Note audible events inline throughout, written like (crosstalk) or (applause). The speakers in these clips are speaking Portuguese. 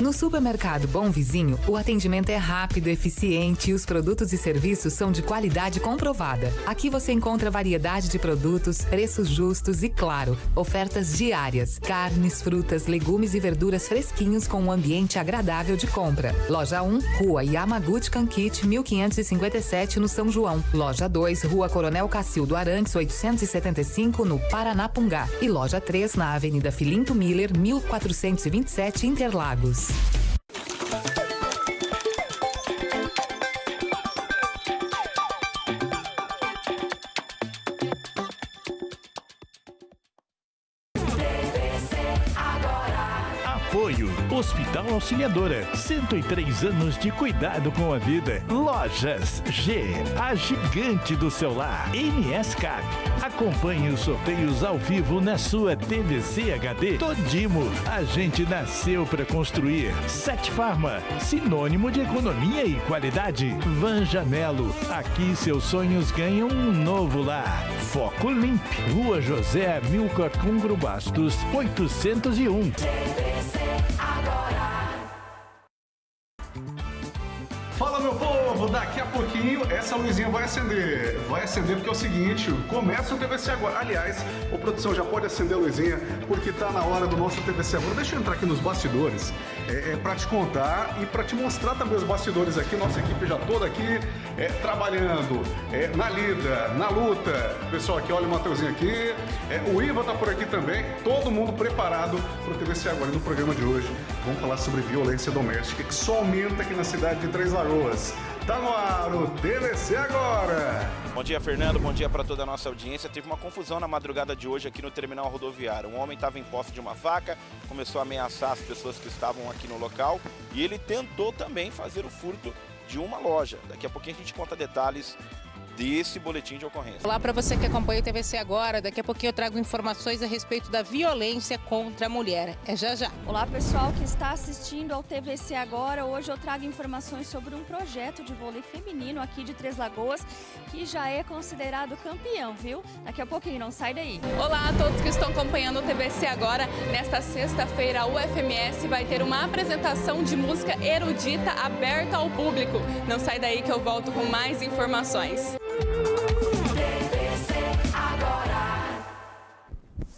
No supermercado Bom Vizinho, o atendimento é rápido, eficiente e os produtos e serviços são de qualidade comprovada. Aqui você encontra variedade de produtos, preços justos e, claro, ofertas diárias. Carnes, frutas, legumes e verduras fresquinhos com um ambiente agradável de compra. Loja 1, Rua Yamaguchi Kankit, 1557, no São João. Loja 2, Rua Coronel Cacildo Arantes, 875, no Paranapungá. E loja 3, na Avenida Filinto Miller, 1427, Interlagos. Apoio Hospital Auxiliadora, 103 anos de cuidado com a vida. Lojas G, a gigante do celular. NSCAP, acompanhe os sorteios ao vivo na sua TVC HD. Todimo, a gente nasceu para construir. Sete Farma, sinônimo de economia e qualidade. Van Janelo, aqui seus sonhos ganham um novo lar. Foco Limp, Rua José Amilcar Cungro Bastos, 801. Fala pouquinho essa luzinha vai acender. Vai acender porque é o seguinte, começa o TVC agora. Aliás, o produção já pode acender a luzinha porque tá na hora do nosso TVC agora. Deixa eu entrar aqui nos bastidores é, é para te contar e para te mostrar também os bastidores aqui. Nossa equipe já toda aqui é, trabalhando é, na lida, na luta. Pessoal aqui, olha o Mateuzinho aqui. É, o Iva tá por aqui também. Todo mundo preparado para o TVC agora. E no programa de hoje vamos falar sobre violência doméstica que só aumenta aqui na cidade de Três Lagoas. Tá no ar o TVC agora. Bom dia, Fernando. Bom dia para toda a nossa audiência. Teve uma confusão na madrugada de hoje aqui no terminal rodoviário. Um homem estava em posse de uma faca, começou a ameaçar as pessoas que estavam aqui no local e ele tentou também fazer o furto de uma loja. Daqui a pouquinho a gente conta detalhes desse boletim de ocorrência. Olá para você que acompanha o TVC agora. Daqui a pouquinho eu trago informações a respeito da violência contra a mulher. É já já. Olá pessoal que está assistindo ao TVC agora. Hoje eu trago informações sobre um projeto de vôlei feminino aqui de Três Lagoas que já é considerado campeão, viu? Daqui a pouquinho, não sai daí. Olá a todos que estão acompanhando o TVC agora. Nesta sexta-feira, a UFMS vai ter uma apresentação de música erudita aberta ao público. Não sai daí que eu volto com mais informações.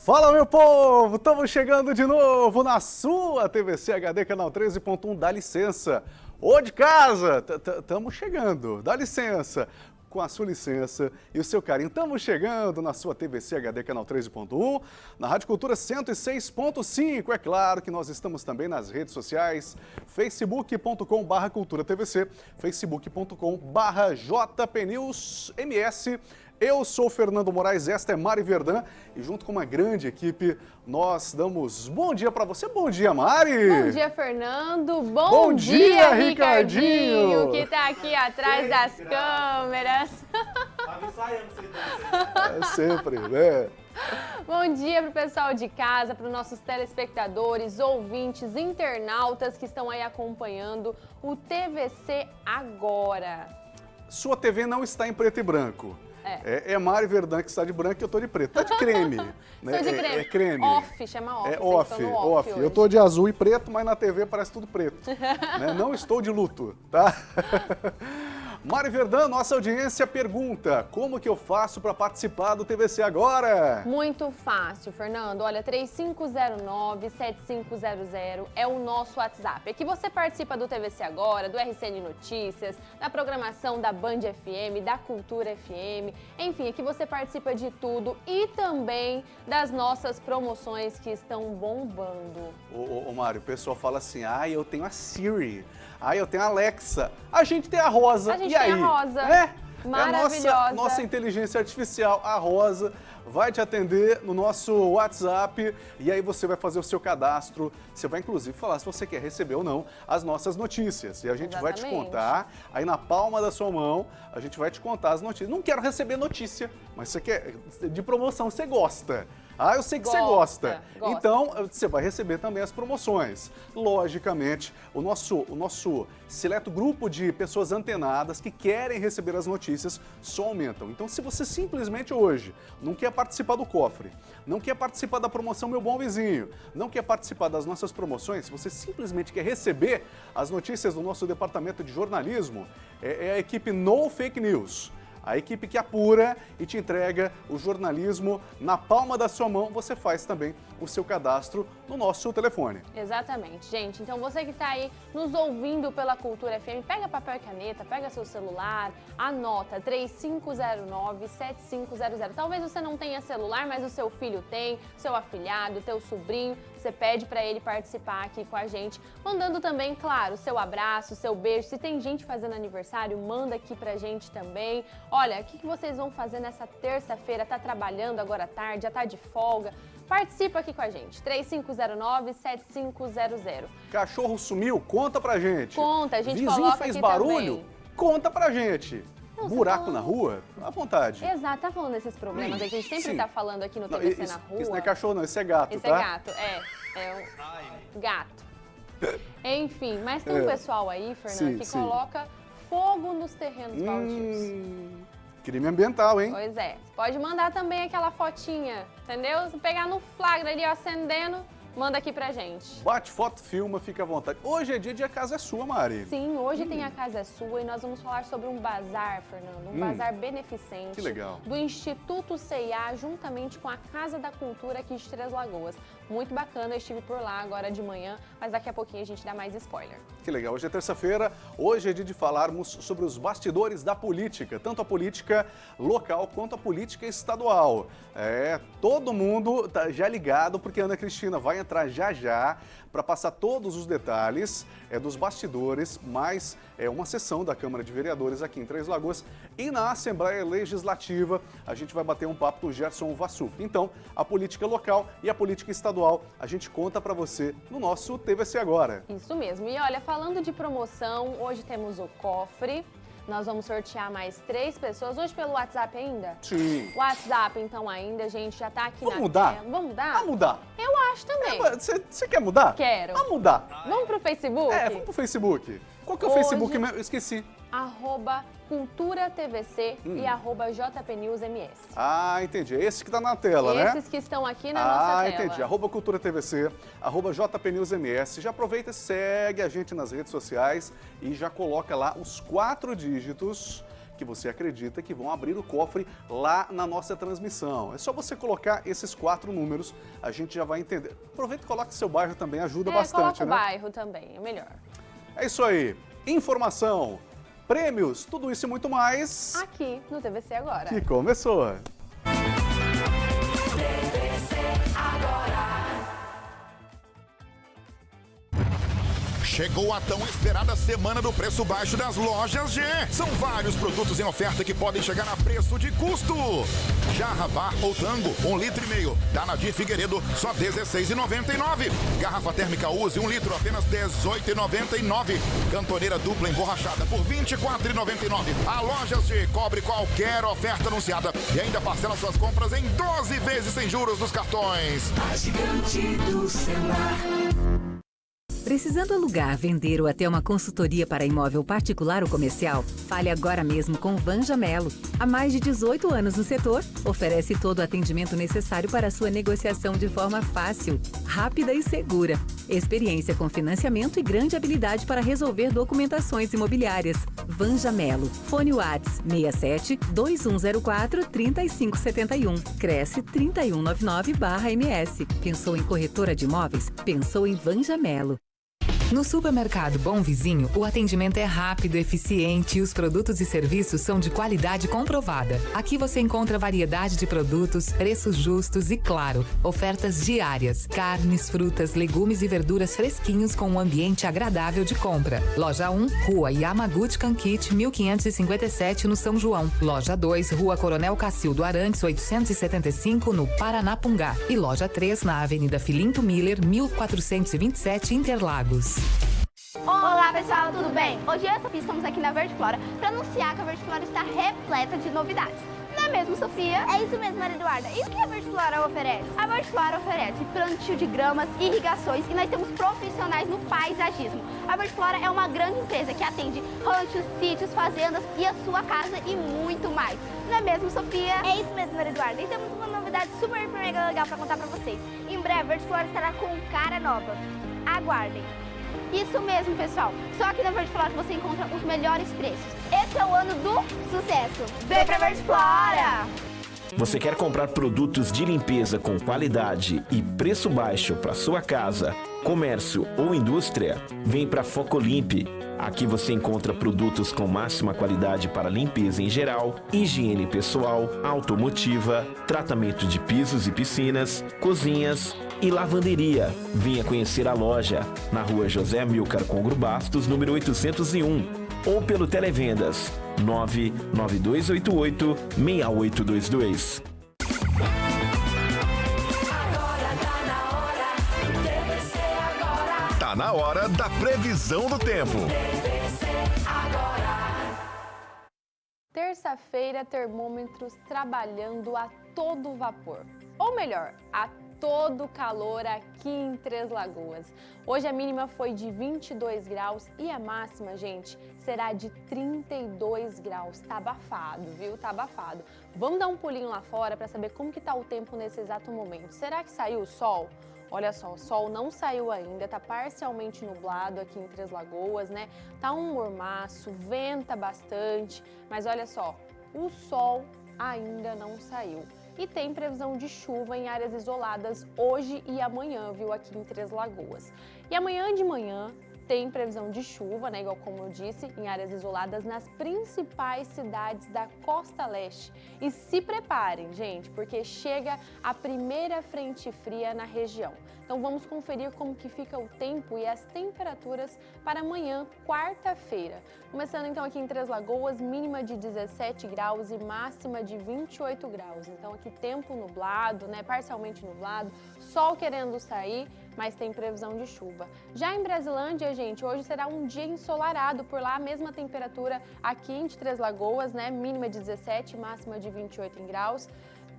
Fala meu povo, estamos chegando de novo na sua TVC HD canal 13.1, dá licença. Ô de casa, estamos chegando, dá licença com a sua licença e o seu carinho. Estamos chegando na sua TVC HD Canal 13.1, na Rádio Cultura 106.5. É claro que nós estamos também nas redes sociais, facebook.com.br cultura TVC, facebook.com.br jpnewsms, eu sou Fernando Moraes, esta é Mari Verdã e junto com uma grande equipe nós damos bom dia para você. Bom dia, Mari! Bom dia, Fernando! Bom, bom dia, dia, Ricardinho! Que está aqui atrás das câmeras. (laughs) É sempre, né? Bom dia para o pessoal de casa, para os nossos telespectadores, ouvintes, internautas que estão aí acompanhando o TVC Agora. Sua TV não está em preto e branco. É. é, é Mari Verdun que está de branco e eu estou de preto. Tá de creme. (laughs) né? de creme. É, é, creme. Off, chama off. É off, off. off. Eu estou de azul e preto, mas na TV parece tudo preto. (laughs) né? Não estou de luto, tá? (laughs) Mari Verdão, nossa audiência pergunta, como que eu faço para participar do TVC agora? Muito fácil, Fernando. Olha, 3509-7500 é o nosso WhatsApp. Aqui você participa do TVC agora, do RCN Notícias, da programação da Band FM, da Cultura FM. Enfim, aqui você participa de tudo e também das nossas promoções que estão bombando. Ô, ô, ô Mário, o pessoal fala assim, ah, eu tenho a Siri. Aí eu tenho a Alexa. A gente tem a Rosa. A gente e tem aí? a Rosa. É? Maravilhosa. É a nossa, nossa inteligência artificial, a Rosa, vai te atender no nosso WhatsApp e aí você vai fazer o seu cadastro. Você vai inclusive falar se você quer receber ou não as nossas notícias. E a gente Exatamente. vai te contar, aí na palma da sua mão, a gente vai te contar as notícias. Não quero receber notícia, mas você quer de promoção, você gosta. Ah, eu sei que Gosta, você gosta. gosta. Então, você vai receber também as promoções. Logicamente, o nosso, o nosso seleto grupo de pessoas antenadas que querem receber as notícias só aumentam. Então, se você simplesmente hoje não quer participar do cofre, não quer participar da promoção Meu Bom Vizinho, não quer participar das nossas promoções, se você simplesmente quer receber as notícias do nosso departamento de jornalismo, é, é a equipe No Fake News. A equipe que apura e te entrega o jornalismo na palma da sua mão, você faz também o seu cadastro no nosso telefone. Exatamente, gente. Então você que está aí nos ouvindo pela Cultura FM, pega papel e caneta, pega seu celular, anota 3509-7500. Talvez você não tenha celular, mas o seu filho tem, seu afilhado, teu sobrinho. Você pede para ele participar aqui com a gente, mandando também, claro, seu abraço, seu beijo. Se tem gente fazendo aniversário, manda aqui pra gente também. Olha, o que, que vocês vão fazer nessa terça-feira? Tá trabalhando agora à tarde, já tá de folga? Participa aqui com a gente, 3509-7500. Cachorro sumiu? Conta pra gente. Conta, a gente Vizinho coloca fez barulho? também. Conta pra gente. Não, Buraco na rua? À vontade. Exato, tá falando desses problemas que a gente sempre Sim. tá falando aqui no Não, TVC isso, na rua. isso não é cachorro não, isso é gato, Esse tá? é gato, é. É um gato. Enfim, mas tem um É. pessoal aí, Fernando, Sim, que sim. coloca fogo nos terrenos baldios. Hum, crime ambiental, hein? Pois é. Pode mandar também aquela fotinha, entendeu? Se pegar no flagra ali, ó, acendendo, manda aqui pra gente. Bate foto, filma, fica à vontade. Hoje é dia de A Casa é Sua, Mari. Sim, hoje tem a Casa é Sua e nós vamos falar sobre um bazar, Fernando, um Hum. bazar beneficente. Que legal. Do Instituto CIA, juntamente com a Casa da Cultura aqui de Três Lagoas. Muito bacana, eu estive por lá agora de manhã, mas daqui a pouquinho a gente dá mais spoiler. Que legal. Hoje é terça-feira, hoje é dia de falarmos sobre os bastidores da política, tanto a política local quanto a política estadual. É, todo mundo tá já ligado, porque a Ana Cristina vai entrar já já para passar todos os detalhes é, dos bastidores, mais é, uma sessão da Câmara de Vereadores aqui em Três Lagoas. E na Assembleia Legislativa, a gente vai bater um papo com o Gerson Vassuf. Então, a política local e a política estadual, a gente conta para você no nosso TVC Agora. Isso mesmo. E olha, falando de promoção, hoje temos o cofre. Nós vamos sortear mais três pessoas. Hoje pelo WhatsApp ainda? Sim. WhatsApp, então, ainda, gente, já tá aqui Vamos na mudar? tela. Vamos mudar? Vamos mudar. Eu acho também. Você você quer mudar? Quero. Vamos mudar. Vamos pro Facebook? É, vamos pro Facebook. Qual que é o Hoje- Facebook? Eu esqueci. Arroba Cultura TVC Hum. e arroba JPNewsMS. Ah, entendi. É esse que tá na tela, né? Esses que estão aqui na ah, nossa tela. entendi. Arroba Cultura TVC, arroba JPNewsMS. Já aproveita e segue a gente nas redes sociais e já coloca lá os quatro dígitos que você acredita que vão abrir o cofre lá na nossa transmissão. É só você colocar esses quatro números, a gente já vai entender. Aproveita e coloca seu bairro também, ajuda é, bastante, coloca o né? bairro também, é melhor. É isso aí. Informação, prêmios, tudo isso e muito mais. Aqui no TVC agora. Que começou. Chegou a tão esperada semana do preço baixo das lojas G. São vários produtos em oferta que podem chegar a preço de custo. Jarra bar ou tango, um litro e meio. Da Nadir Figueiredo, só R$16,99. Garrafa térmica Use, um litro, apenas R$18,99. Cantoneira dupla emborrachada por R$24,99. A Lojas G cobre qualquer oferta anunciada e ainda parcela suas compras em 12 vezes sem juros nos cartões. A gigante do celular. Precisando alugar, vender ou até uma consultoria para imóvel particular ou comercial? Fale agora mesmo com Vanja Melo. Há mais de 18 anos no setor, oferece todo o atendimento necessário para sua negociação de forma fácil, rápida e segura. Experiência com financiamento e grande habilidade para resolver documentações imobiliárias. Vanja Melo. Fone Whats 67 2104 3571. Cresce 3199-MS. Pensou em corretora de imóveis? Pensou em Vanja Melo. No supermercado Bom Vizinho, o atendimento é rápido, eficiente e os produtos e serviços são de qualidade comprovada. Aqui você encontra variedade de produtos, preços justos e, claro, ofertas diárias. Carnes, frutas, legumes e verduras fresquinhos com um ambiente agradável de compra. Loja 1, Rua Yamaguchi Kankit, 1557, no São João. Loja 2, Rua Coronel Cacildo Arantes, 875, no Paranapungá. E loja 3, na Avenida Filinto Miller, 1427, Interlagos. Olá pessoal, tudo bem? Hoje eu e a Sofia estamos aqui na Verde Flora para anunciar que a Verde Flora está repleta de novidades. Não é mesmo, Sofia? É isso mesmo, Maria Eduarda. E o que a Vertiflora oferece? A Vertiflora oferece plantio de gramas, irrigações e nós temos profissionais no paisagismo. A Vertiflora é uma grande empresa que atende ranchos, sítios, fazendas e a sua casa e muito mais. Não é mesmo, Sofia? É isso mesmo, Maria Eduarda. E temos uma novidade super mega legal para contar para vocês. Em breve, a Vertiflora estará com cara nova. Aguardem. Isso mesmo, pessoal. Só aqui na Vertiflora você encontra os melhores preços. Esse é o ano do sucesso. Vem pra Vertiflora! Você quer comprar produtos de limpeza com qualidade e preço baixo para sua casa, comércio ou indústria? Vem para Focolimpe. Aqui você encontra produtos com máxima qualidade para limpeza em geral, higiene pessoal, automotiva, tratamento de pisos e piscinas, cozinhas e lavanderia. Venha conhecer a loja na rua José Amilcar Congro Bastos, número 801, ou pelo Televendas 99288 6822. Na hora da previsão do tempo. Terça-feira, termômetros trabalhando a todo vapor. Ou melhor, a todo calor aqui em Três Lagoas. Hoje a mínima foi de 22 graus e a máxima, gente, será de 32 graus. Tá abafado, viu? Tá abafado. Vamos dar um pulinho lá fora para saber como que tá o tempo nesse exato momento. Será que saiu o sol? Olha só, o sol não saiu ainda, tá parcialmente nublado aqui em Três Lagoas, né? Tá um mormaço, venta bastante, mas olha só, o sol ainda não saiu e tem previsão de chuva em áreas isoladas hoje e amanhã, viu, aqui em Três Lagoas. E amanhã de manhã tem previsão de chuva, né, igual como eu disse, em áreas isoladas nas principais cidades da costa leste. E se preparem, gente, porque chega a primeira frente fria na região. Então vamos conferir como que fica o tempo e as temperaturas para amanhã, quarta-feira. Começando então aqui em Três Lagoas, mínima de 17 graus e máxima de 28 graus. Então aqui tempo nublado, né, parcialmente nublado, sol querendo sair, mas tem previsão de chuva. Já em Brasilândia, gente, hoje será um dia ensolarado, por lá a mesma temperatura aqui em Três Lagoas, né, mínima de 17, máxima de 28 graus.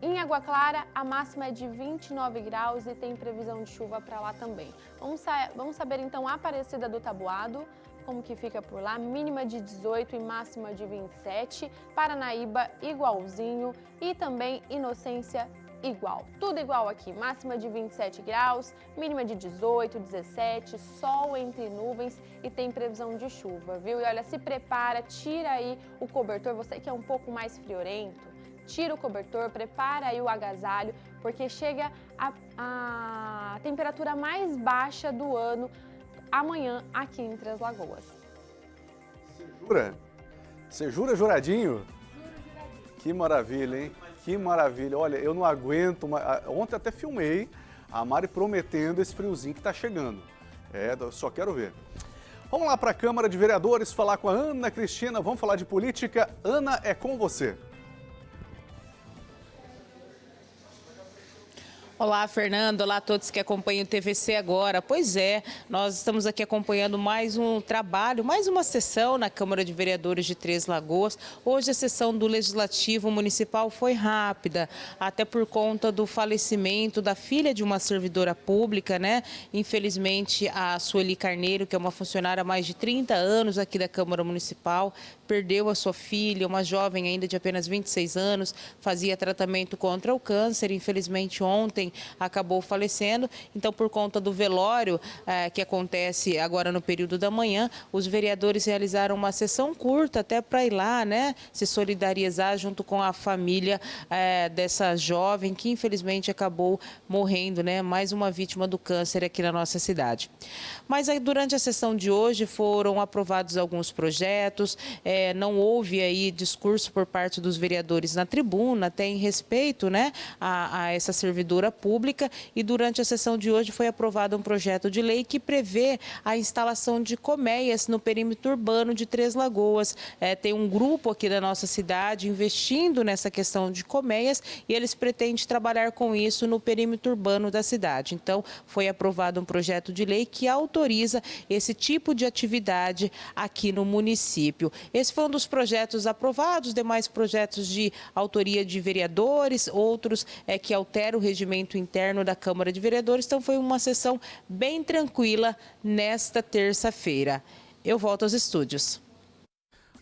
Em Água Clara, a máxima é de 29 graus e tem previsão de chuva para lá também. Vamos, sa vamos saber então a Aparecida do Tabuado, como que fica por lá, mínima de 18 e máxima de 27, Paranaíba igualzinho e também Inocência igual. Tudo igual aqui, máxima de 27 graus, mínima de 18, 17, sol entre nuvens e tem previsão de chuva, viu? E olha, se prepara, tira aí o cobertor, você que é um pouco mais friorento, tira o cobertor, prepara aí o agasalho, porque chega a, a temperatura mais baixa do ano amanhã aqui em Três Lagoas. Você jura? Você jura juradinho? Que maravilha, hein? Que maravilha. Olha, eu não aguento. Ontem até filmei a Mari prometendo esse friozinho que está chegando. É, só quero ver. Vamos lá para a Câmara de Vereadores falar com a Ana Cristina. Vamos falar de política. Ana, é com você. Olá, Fernando. Olá a todos que acompanham o TVC agora. Pois é, nós estamos aqui acompanhando mais um trabalho, mais uma sessão na Câmara de Vereadores de Três Lagoas. Hoje a sessão do Legislativo Municipal foi rápida, até por conta do falecimento da filha de uma servidora pública, né? Infelizmente, a Sueli Carneiro, que é uma funcionária há mais de 30 anos aqui da Câmara Municipal, perdeu a sua filha, uma jovem ainda de apenas 26 anos, fazia tratamento contra o câncer. Infelizmente, ontem acabou falecendo. Então, por conta do velório eh, que acontece agora no período da manhã, os vereadores realizaram uma sessão curta até para ir lá, né, se solidarizar junto com a família eh, dessa jovem que infelizmente acabou morrendo, né, mais uma vítima do câncer aqui na nossa cidade. Mas aí, durante a sessão de hoje foram aprovados alguns projetos, eh, não houve aí discurso por parte dos vereadores na tribuna, até em respeito, né, a, a essa servidora pública e durante a sessão de hoje foi aprovado um projeto de lei que prevê a instalação de colmeias no perímetro urbano de Três Lagoas. É, tem um grupo aqui da nossa cidade investindo nessa questão de colmeias e eles pretendem trabalhar com isso no perímetro urbano da cidade. Então, foi aprovado um projeto de lei que autoriza esse tipo de atividade aqui no município. Esse foi um dos projetos aprovados, demais projetos de autoria de vereadores, outros é, que alteram o regimento interno da Câmara de Vereadores. Então, foi uma sessão bem tranquila nesta terça-feira. Eu volto aos estúdios.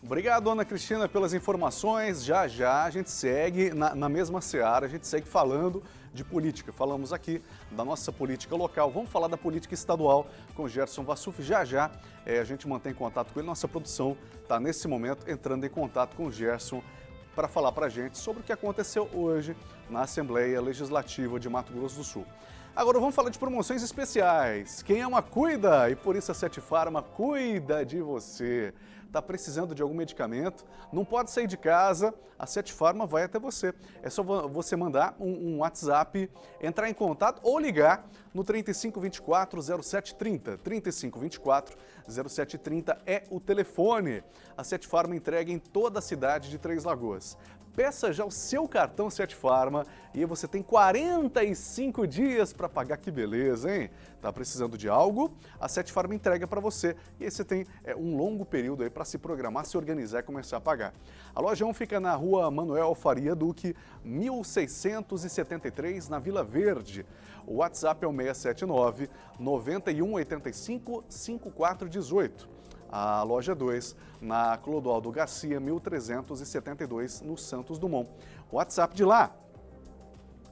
Obrigado, Ana Cristina, pelas informações. Já já a gente segue na, na, mesma seara, a gente segue falando de política. Falamos aqui da nossa política local. Vamos falar da política estadual com Gerson Vassuf. Já já é, a gente mantém contato com ele. Nossa produção está, nesse momento, entrando em contato com o Gerson para falar para a gente sobre o que aconteceu hoje na Assembleia Legislativa de Mato Grosso do Sul. Agora vamos falar de promoções especiais. Quem ama, cuida! E por isso a Sete Farma cuida de você está precisando de algum medicamento, não pode sair de casa, a Sete Farma vai até você. É só você mandar um, um WhatsApp, entrar em contato ou ligar no 3524 0730. 3524 0730 é o telefone. A Sete Farma entrega em toda a cidade de Três Lagoas. Peça já o seu cartão Sete Farma e você tem 45 dias para pagar. Que beleza, hein? Tá precisando de algo? A Sete Farma entrega para você e aí você tem é, um longo período aí para se programar, se organizar e começar a pagar. A loja 1 fica na rua Manuel Faria Duque, 1673, na Vila Verde. O WhatsApp é o 679 9185 5418 a loja 2, na Clodoaldo Garcia, 1372, no Santos Dumont. WhatsApp de lá,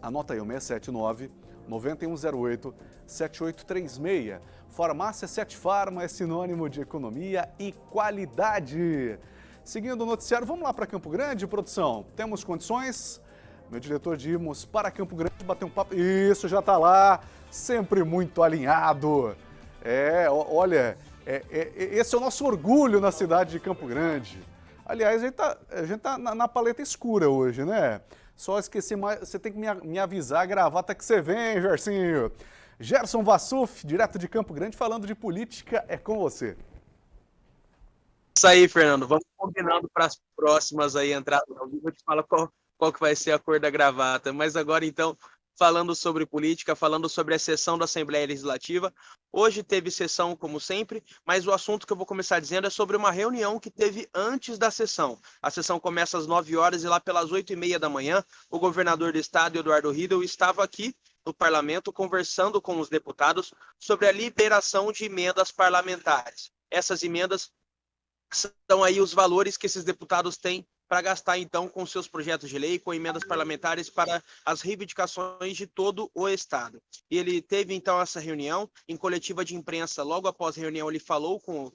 anota aí o 679 9108 7836. Farmácia 7 Farma é sinônimo de economia e qualidade. Seguindo o noticiário, vamos lá para Campo Grande, produção. Temos condições? Meu diretor de irmos para Campo Grande bater um papo. Isso, já está lá, sempre muito alinhado. É, olha, é, é, esse é o nosso orgulho na cidade de Campo Grande. Aliás, a gente está tá na, na, paleta escura hoje, né? Só esqueci, mais, você tem que me, me avisar, gravar até que você vem, Gersinho. Gerson Vassuf, direto de Campo Grande, falando de política, é com você. Isso aí, Fernando. Vamos combinando para as próximas aí entradas ao vivo. Eu te qual, qual que vai ser a cor da gravata. Mas agora, então, falando sobre política, falando sobre a sessão da Assembleia Legislativa. Hoje teve sessão, como sempre, mas o assunto que eu vou começar dizendo é sobre uma reunião que teve antes da sessão. A sessão começa às 9 horas e lá pelas 8 e meia da manhã, o governador do estado, Eduardo Riedel, estava aqui no parlamento conversando com os deputados sobre a liberação de emendas parlamentares. Essas emendas são aí os valores que esses deputados têm para gastar então com seus projetos de lei, com emendas parlamentares para as reivindicações de todo o Estado. E ele teve então essa reunião em coletiva de imprensa, logo após a reunião ele falou com,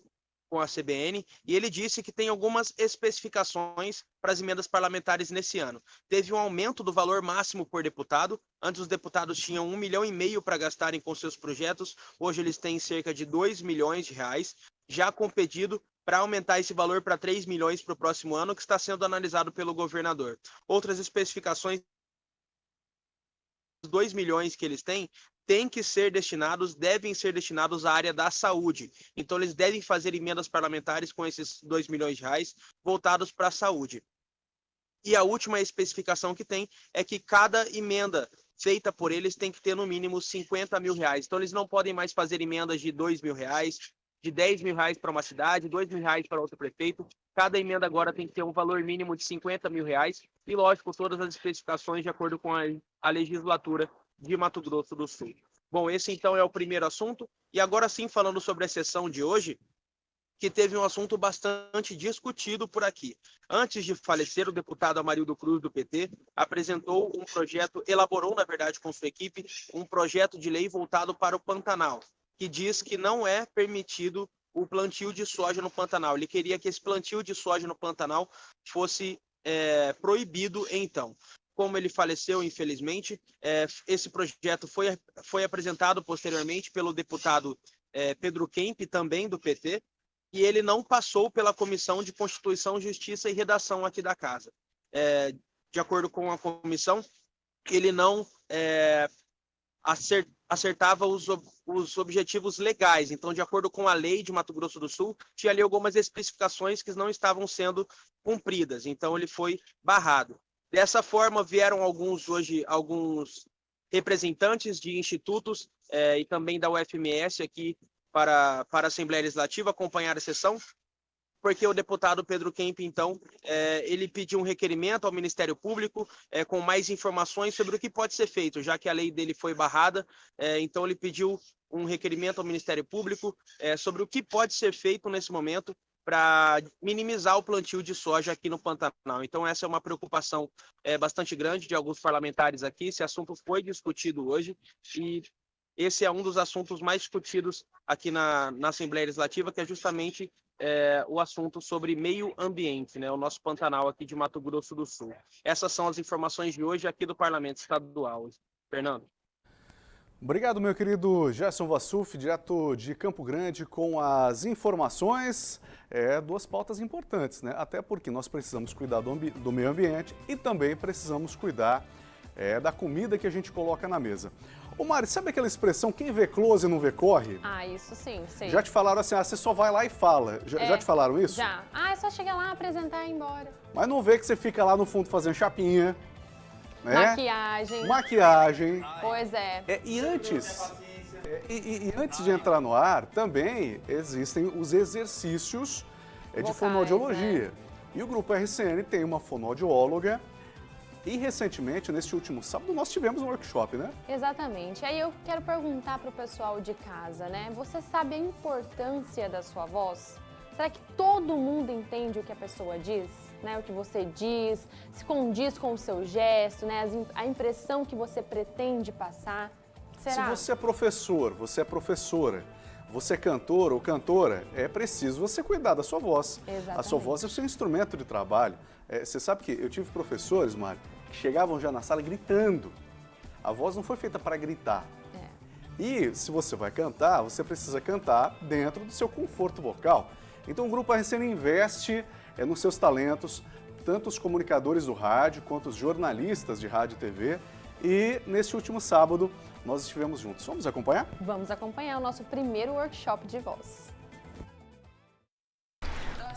com a CBN e ele disse que tem algumas especificações para as emendas parlamentares nesse ano. Teve um aumento do valor máximo por deputado. Antes os deputados tinham um milhão e meio para gastarem com seus projetos. Hoje eles têm cerca de 2 milhões de reais, já com pedido para aumentar esse valor para 3 milhões para o próximo ano, que está sendo analisado pelo governador. Outras especificações, 2 milhões que eles têm, têm que ser destinados, devem ser destinados à área da saúde. Então, eles devem fazer emendas parlamentares com esses 2 milhões de reais voltados para a saúde. E a última especificação que tem é que cada emenda feita por eles tem que ter no mínimo 50 mil reais. Então, eles não podem mais fazer emendas de 2 mil reais, de 10 mil reais para uma cidade, 2 mil reais para outro prefeito. Cada emenda agora tem que ter um valor mínimo de 50 mil reais e, lógico, todas as especificações de acordo com a, a legislatura de Mato Grosso do Sul. Bom, esse então é o primeiro assunto. E agora sim, falando sobre a sessão de hoje, que teve um assunto bastante discutido por aqui. Antes de falecer, o deputado Amarildo Cruz, do PT, apresentou um projeto, elaborou, na verdade, com sua equipe, um projeto de lei voltado para o Pantanal, que diz que não é permitido o plantio de soja no Pantanal. Ele queria que esse plantio de soja no Pantanal fosse é, proibido então. Como ele faleceu, infelizmente, é, esse projeto foi, foi apresentado posteriormente pelo deputado é, Pedro Kemp, também do PT, e ele não passou pela Comissão de Constituição, Justiça e Redação aqui da Casa. É, de acordo com a comissão, ele não é, acertava os, os objetivos legais. Então, de acordo com a lei de Mato Grosso do Sul, tinha ali algumas especificações que não estavam sendo cumpridas. Então, ele foi barrado. Dessa forma, vieram alguns hoje, alguns representantes de institutos eh, e também da UFMS aqui para, para a Assembleia Legislativa acompanhar a sessão porque o deputado Pedro Kemp, então, é, ele pediu um requerimento ao Ministério Público é, com mais informações sobre o que pode ser feito, já que a lei dele foi barrada, é, então ele pediu um requerimento ao Ministério Público é, sobre o que pode ser feito nesse momento para minimizar o plantio de soja aqui no Pantanal. Então, essa é uma preocupação é, bastante grande de alguns parlamentares aqui. Esse assunto foi discutido hoje e esse é um dos assuntos mais discutidos aqui na, na Assembleia Legislativa, que é justamente é, o assunto sobre meio ambiente, né, o nosso Pantanal aqui de Mato Grosso do Sul. Essas são as informações de hoje aqui do Parlamento Estadual. Fernando. Obrigado, meu querido Gerson Vassuf, direto de Campo Grande, com as informações, é, duas pautas importantes, né? Até porque nós precisamos cuidar do, do meio ambiente e também precisamos cuidar é, da comida que a gente coloca na mesa. Ô Mari, sabe aquela expressão, quem vê close não vê corre? Ah, isso sim, sim. Já te falaram assim, ah, você só vai lá e fala. Já, é, já te falaram isso? Já. Ah, é só chegar lá, apresentar e ir embora. Mas não vê que você fica lá no fundo fazendo chapinha, né? Maquiagem. Maquiagem. Pois é. é e antes... E, e, e, antes de entrar no ar, também existem os exercícios é, de Vocais, fonoaudiologia. Né? E o Grupo RCN tem uma fonoaudióloga e recentemente, neste último sábado, nós tivemos um workshop, né? Exatamente. Aí eu quero perguntar para o pessoal de casa, né? Você sabe a importância da sua voz? Será que todo mundo entende o que a pessoa diz? Né, o que você diz, se condiz com o seu gesto, né, a impressão que você pretende passar. Será? Se você é professor, você é professora, você é cantor ou cantora, é preciso você cuidar da sua voz. Exatamente. A sua voz é o seu instrumento de trabalho. É, você sabe que eu tive professores, Mário, chegavam já na sala gritando. A voz não foi feita para gritar. É. E se você vai cantar, você precisa cantar dentro do seu conforto vocal. Então o Grupo RCN investe é, nos seus talentos, tanto os comunicadores do rádio quanto os jornalistas de rádio e TV. E neste último sábado nós estivemos juntos. Vamos acompanhar? Vamos acompanhar o nosso primeiro workshop de voz.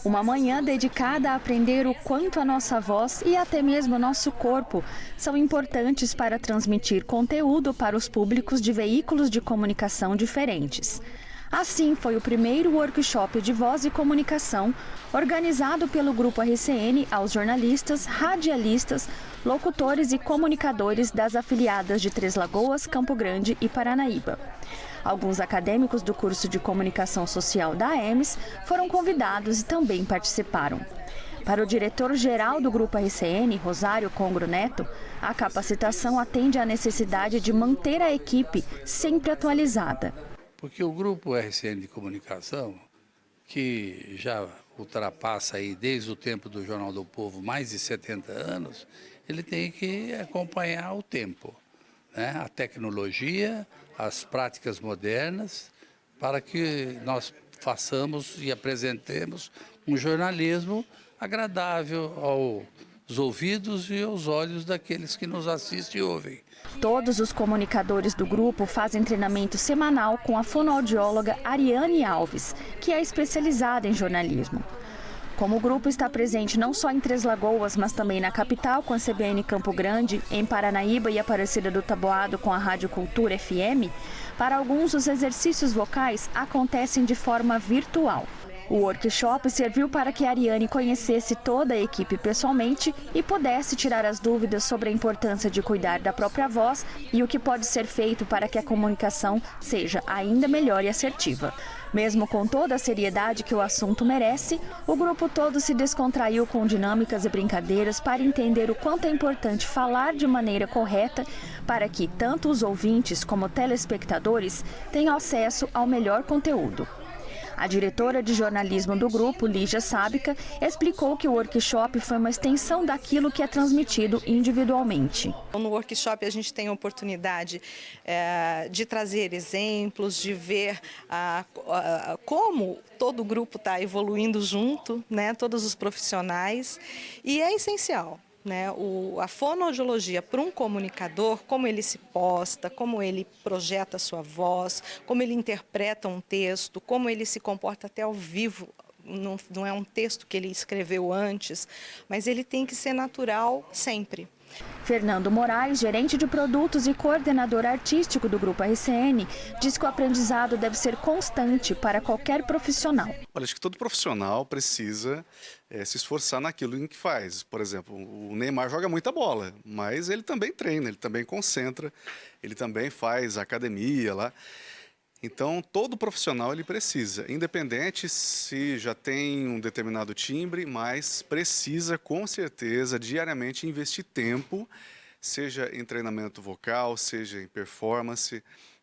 Uma manhã dedicada a aprender o quanto a nossa voz e até mesmo nosso corpo são importantes para transmitir conteúdo para os públicos de veículos de comunicação diferentes. Assim, foi o primeiro workshop de voz e comunicação organizado pelo Grupo RCN aos jornalistas, radialistas, locutores e comunicadores das afiliadas de Três Lagoas, Campo Grande e Paranaíba. Alguns acadêmicos do curso de Comunicação Social da AEMS foram convidados e também participaram. Para o diretor-geral do Grupo RCN, Rosário Congro Neto, a capacitação atende à necessidade de manter a equipe sempre atualizada. Porque o Grupo RCN de Comunicação, que já ultrapassa aí desde o tempo do Jornal do Povo mais de 70 anos, ele tem que acompanhar o tempo, né? a tecnologia, as práticas modernas, para que nós façamos e apresentemos um jornalismo agradável aos ouvidos e aos olhos daqueles que nos assistem e ouvem. Todos os comunicadores do grupo fazem treinamento semanal com a fonoaudióloga Ariane Alves, que é especializada em jornalismo. Como o grupo está presente não só em Três Lagoas, mas também na capital com a CBN Campo Grande, em Paranaíba e Aparecida do Taboado com a Rádio Cultura FM, para alguns os exercícios vocais acontecem de forma virtual. O workshop serviu para que Ariane conhecesse toda a equipe pessoalmente e pudesse tirar as dúvidas sobre a importância de cuidar da própria voz e o que pode ser feito para que a comunicação seja ainda melhor e assertiva. Mesmo com toda a seriedade que o assunto merece, o grupo todo se descontraiu com dinâmicas e brincadeiras para entender o quanto é importante falar de maneira correta para que tanto os ouvintes como telespectadores tenham acesso ao melhor conteúdo. A diretora de jornalismo do grupo, Lígia Sábica, explicou que o workshop foi uma extensão daquilo que é transmitido individualmente. No workshop a gente tem a oportunidade é, de trazer exemplos, de ver a, a, como todo o grupo está evoluindo junto, né, todos os profissionais, e é essencial né, o, a fonoaudiologia para um comunicador, como ele se posta, como ele projeta a sua voz, como ele interpreta um texto, como ele se comporta até ao vivo, não, não é um texto que ele escreveu antes, mas ele tem que ser natural sempre. Fernando Moraes, gerente de produtos e coordenador artístico do Grupo RCN, diz que o aprendizado deve ser constante para qualquer profissional. Olha, acho que todo profissional precisa é, se esforçar naquilo em que faz. Por exemplo, o Neymar joga muita bola, mas ele também treina, ele também concentra, ele também faz academia lá. Então, todo profissional ele precisa, independente se já tem um determinado timbre, mas precisa com certeza diariamente investir tempo, seja em treinamento vocal, seja em performance,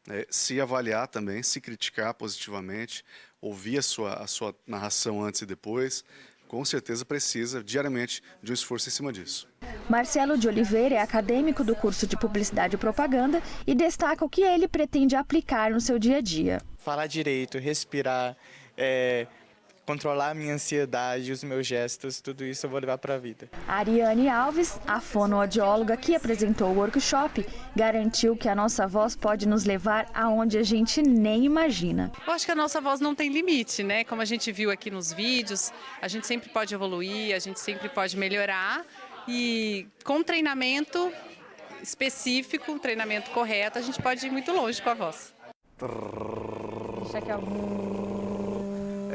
é, se avaliar também, se criticar positivamente, ouvir a sua, a sua narração antes e depois, com certeza precisa diariamente de um esforço em cima disso. Marcelo de Oliveira é acadêmico do curso de Publicidade e Propaganda e destaca o que ele pretende aplicar no seu dia a dia. Falar direito, respirar, é, controlar a minha ansiedade, os meus gestos, tudo isso eu vou levar para a vida. Ariane Alves, a fonoaudióloga que apresentou o workshop, garantiu que a nossa voz pode nos levar aonde a gente nem imagina. Eu acho que a nossa voz não tem limite, né? Como a gente viu aqui nos vídeos, a gente sempre pode evoluir, a gente sempre pode melhorar e com treinamento específico, um treinamento correto, a gente pode ir muito longe com a voz. Deixa aqui, ó.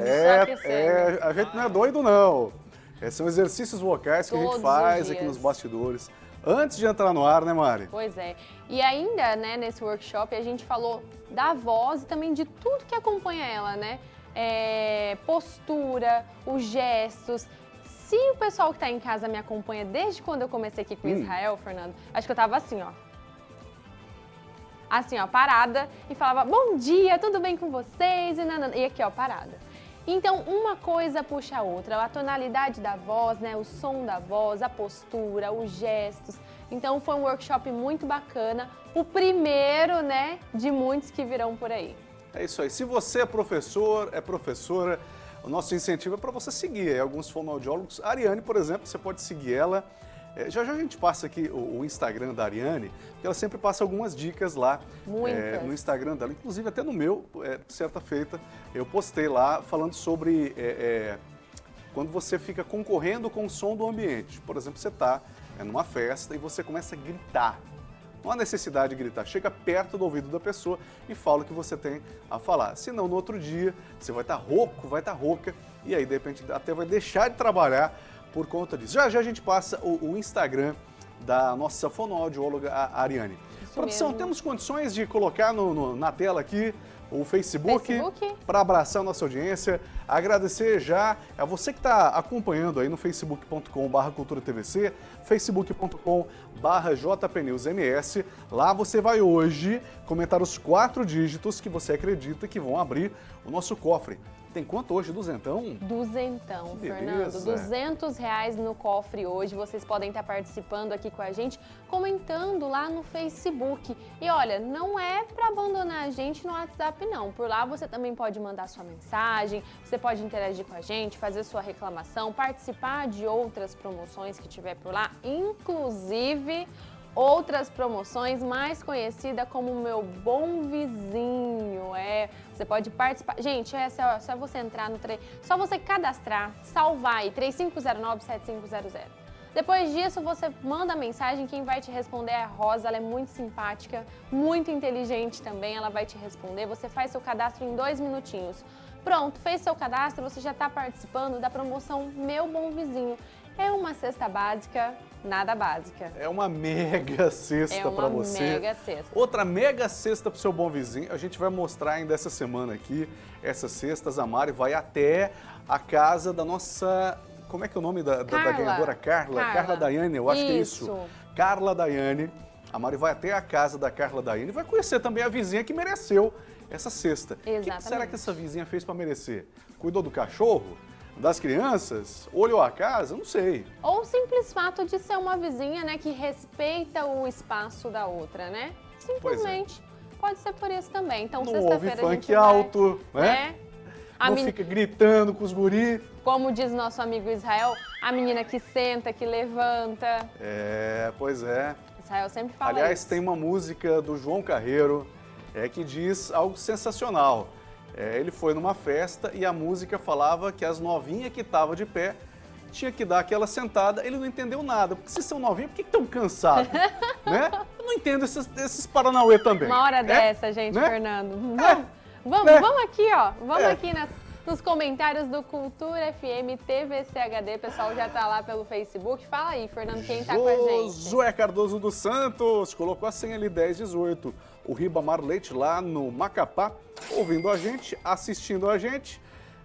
É, é, a gente não é doido, não. É, são exercícios vocais que Todos a gente faz aqui nos bastidores. Antes de entrar no ar, né, Mari? Pois é. E ainda, né, nesse workshop, a gente falou da voz e também de tudo que acompanha ela, né? É, postura, os gestos. Se o pessoal que está em casa me acompanha desde quando eu comecei aqui com hum. Israel, Fernando, acho que eu tava assim, ó. Assim, ó, parada e falava, bom dia, tudo bem com vocês? E, nanana. e aqui, ó, parada. Então, uma coisa puxa a outra, a tonalidade da voz, né, o som da voz, a postura, os gestos. Então, foi um workshop muito bacana, o primeiro, né, de muitos que virão por aí. É isso aí. Se você é professor, é professora, o nosso incentivo é para você seguir alguns fonoaudiólogos. A Ariane, por exemplo, você pode seguir ela é, já já a gente passa aqui o, o, Instagram da Ariane, porque ela sempre passa algumas dicas lá é, no Instagram dela, inclusive até no meu, é, certa feita, eu postei lá falando sobre é, é, quando você fica concorrendo com o som do ambiente. Por exemplo, você está é, numa festa e você começa a gritar. Não há necessidade de gritar, chega perto do ouvido da pessoa e fala o que você tem a falar. Senão, no outro dia, você vai estar tá rouco, vai estar tá rouca, e aí, de repente, até vai deixar de trabalhar por conta disso. Já já a gente passa o, o Instagram da nossa fonoaudióloga Ariane. Isso Produção, mesmo. temos condições de colocar no, no, na tela aqui o Facebook, Facebook. para abraçar a nossa audiência. Agradecer já a você que está acompanhando aí no facebook.com.br culturatvc, facebook.com.br jpnewsms. Lá você vai hoje comentar os quatro dígitos que você acredita que vão abrir o nosso cofre. Tem quanto hoje? Duzentão? Duzentão, Fernando. Duzentos reais no cofre hoje. Vocês podem estar participando aqui com a gente, comentando lá no Facebook. E olha, não é para abandonar a gente no WhatsApp, não. Por lá você também pode mandar sua mensagem, você pode interagir com a gente, fazer sua reclamação, participar de outras promoções que tiver por lá, inclusive outras promoções, mais conhecida como Meu Bom Vizinho. É, você pode participar. Gente, é só, só você entrar no trem, só você cadastrar, salvar aí 3509-7500. Depois disso, você manda mensagem, quem vai te responder é a Rosa, ela é muito simpática, muito inteligente também, ela vai te responder. Você faz seu cadastro em dois minutinhos. Pronto, fez seu cadastro, você já está participando da promoção Meu Bom Vizinho. É uma cesta básica, nada básica. É uma mega cesta é para você. Uma mega cesta. Outra mega cesta para o seu bom vizinho. A gente vai mostrar ainda essa semana aqui essas cestas. A Mari vai até a casa da nossa... Como é que é o nome da, da, da ganhadora? Carla. Carla. Carla Daiane, eu acho isso. que é isso. Carla Daiane. A Mari vai até a casa da Carla Daiane e vai conhecer também a vizinha que mereceu essa cesta. Exatamente. O que será que essa vizinha fez para merecer? Cuidou do cachorro? Das crianças, olhou a casa, não sei. Ou o simples fato de ser uma vizinha, né, que respeita o espaço da outra, né? Simplesmente. É. Pode ser por isso também. Então, sexta-feira a gente funk vai, alto, né? né? não men... fica gritando com os guri. Como diz nosso amigo Israel, a menina que senta, que levanta. É, pois é. Israel sempre fala Aliás, isso. tem uma música do João Carreiro é, que diz algo sensacional. É, ele foi numa festa e a música falava que as novinhas que estavam de pé tinha que dar aquela sentada, ele não entendeu nada. Porque se são novinhos, por que estão cansados? (laughs) né? Eu não entendo esses, esses Paranauê também. Uma hora é? dessa, gente, Né? Fernando. Vamos, É. vamos, É. vamos aqui, ó. Vamos É. aqui nas- nos comentários do Cultura FM TVCHD. O pessoal já tá lá pelo Facebook. Fala aí, Fernando, quem tá com a gente. Josué Cardoso dos Santos colocou a senha ali 1018. O Ribamar Leite lá no Macapá, ouvindo a gente, assistindo a gente.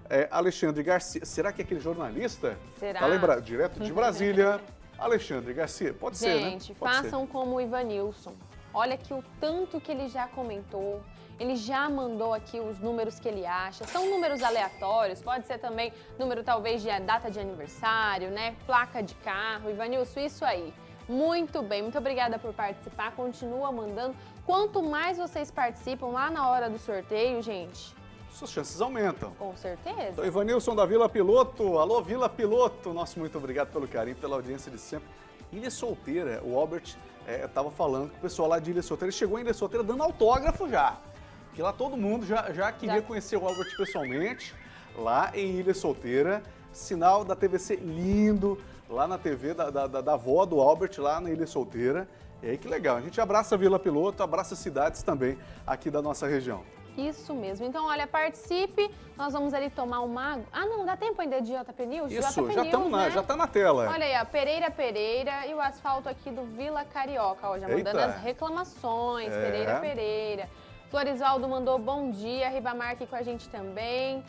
É, Alexandre Garcia, será que é aquele jornalista? Será? Tá lembrado? Direto de Brasília. (laughs) Alexandre Garcia, pode ser, né? Gente, Pode ser. façam como o Ivanilson. Olha que o tanto que ele já comentou. Ele já mandou aqui os números que ele acha. São números aleatórios, pode ser também número talvez de data de aniversário, né? Placa de carro. Ivanilson, isso aí. Muito bem, muito obrigada por participar. Continua mandando. Quanto mais vocês participam lá na hora do sorteio, gente, Suas chances aumentam. com certeza. Então, Ivanilson da Vila Piloto. Alô, Vila Piloto. Nosso muito obrigado pelo carinho, pela audiência de sempre. Ilha Solteira, o Albert estava falando com o pessoal lá de Ilha Solteira. Chegou em Ilha Solteira dando autógrafo já. Porque lá todo mundo já, já queria Já. conhecer o Albert pessoalmente, lá em Ilha Solteira. Sinal da TVC lindo, lá na TV da, da, da, da avó do Albert, lá na Ilha Solteira. E aí que legal. A gente abraça a Vila Piloto, abraça cidades também aqui da nossa região. Isso mesmo. Então, olha, participe. Nós vamos ali tomar uma água. Ah, não, dá tempo ainda de JP News? Isso, JP já, News, tamo na, né? já tá na tela. Olha aí, ó, Pereira Pereira e o asfalto aqui do Vila Carioca, ó, já mandando Eita. as reclamações, É. Pereira Pereira. Florisvaldo mandou bom dia, Ribamar aqui com a gente também.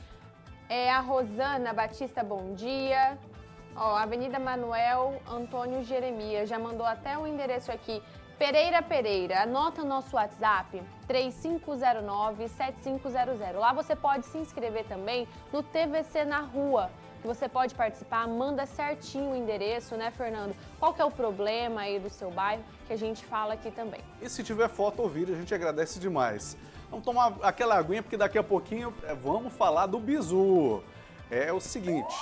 É, a Rosana Batista, bom dia. Ó, Avenida Manuel Antônio Jeremias, já mandou até o endereço aqui. Pereira Pereira, anota nosso WhatsApp, 3509-7500. Lá você pode se inscrever também no TVC na Rua, que você pode participar, manda certinho o endereço, né, Fernando? Qual que é o problema aí do seu bairro, que a gente fala aqui também. E se tiver foto ou vídeo, a gente agradece demais. Vamos tomar aquela aguinha, porque daqui a pouquinho é, vamos falar do bizu. É o seguinte,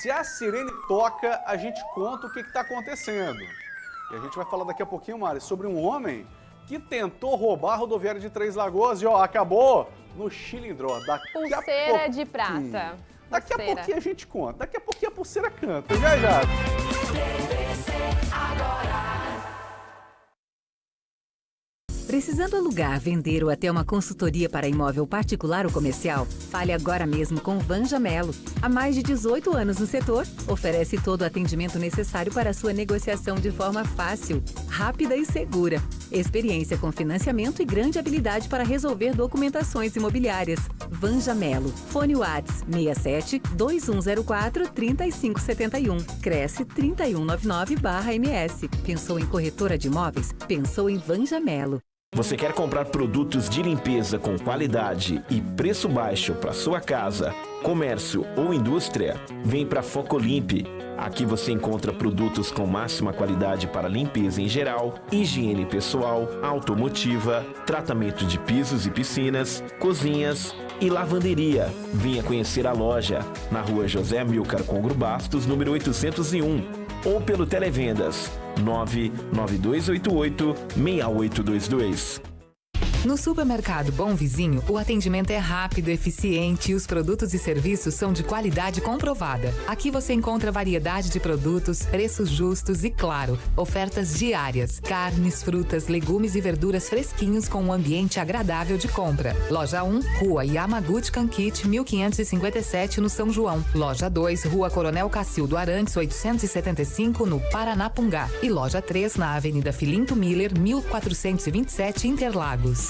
se a sirene toca, a gente conta o que está acontecendo. E a gente vai falar daqui a pouquinho, Mari, sobre um homem que tentou roubar a rodoviária de Três Lagoas e ó, acabou no Chilindró. Daqui Pulseira de prata. Daqui a pouquinho a gente conta. Daqui a pouquinho a pulseira canta. Já, já. Precisando alugar, vender ou até uma consultoria para imóvel particular ou comercial? Fale agora mesmo com Vanja Melo. Há mais de 18 anos no setor, oferece todo o atendimento necessário para sua negociação de forma fácil, rápida e segura. Experiência com financiamento e grande habilidade para resolver documentações imobiliárias. Vanja Melo. Fone Whats 67 2104 3571. Cresce 3199-MS. Pensou em corretora de imóveis? Pensou em Vanja Melo. Você quer comprar produtos de limpeza com qualidade e preço baixo para sua casa, comércio ou indústria? Vem para Focolimp. Aqui você encontra produtos com máxima qualidade para limpeza em geral, higiene pessoal, automotiva, tratamento de pisos e piscinas, cozinhas e lavanderia. Venha conhecer a loja na rua José Amilcar Congro Bastos, número 801 ou pelo Televendas 99288-6822. No supermercado Bom Vizinho, o atendimento é rápido, eficiente e os produtos e serviços são de qualidade comprovada. Aqui você encontra variedade de produtos, preços justos e, claro, ofertas diárias. Carnes, frutas, legumes e verduras fresquinhos com um ambiente agradável de compra. Loja 1, Rua Yamaguchi Kankit, 1557, no São João. Loja 2, Rua Coronel Cacildo Arantes, 875, no Paranapungá. E loja 3, na Avenida Filinto Miller, 1427, Interlagos.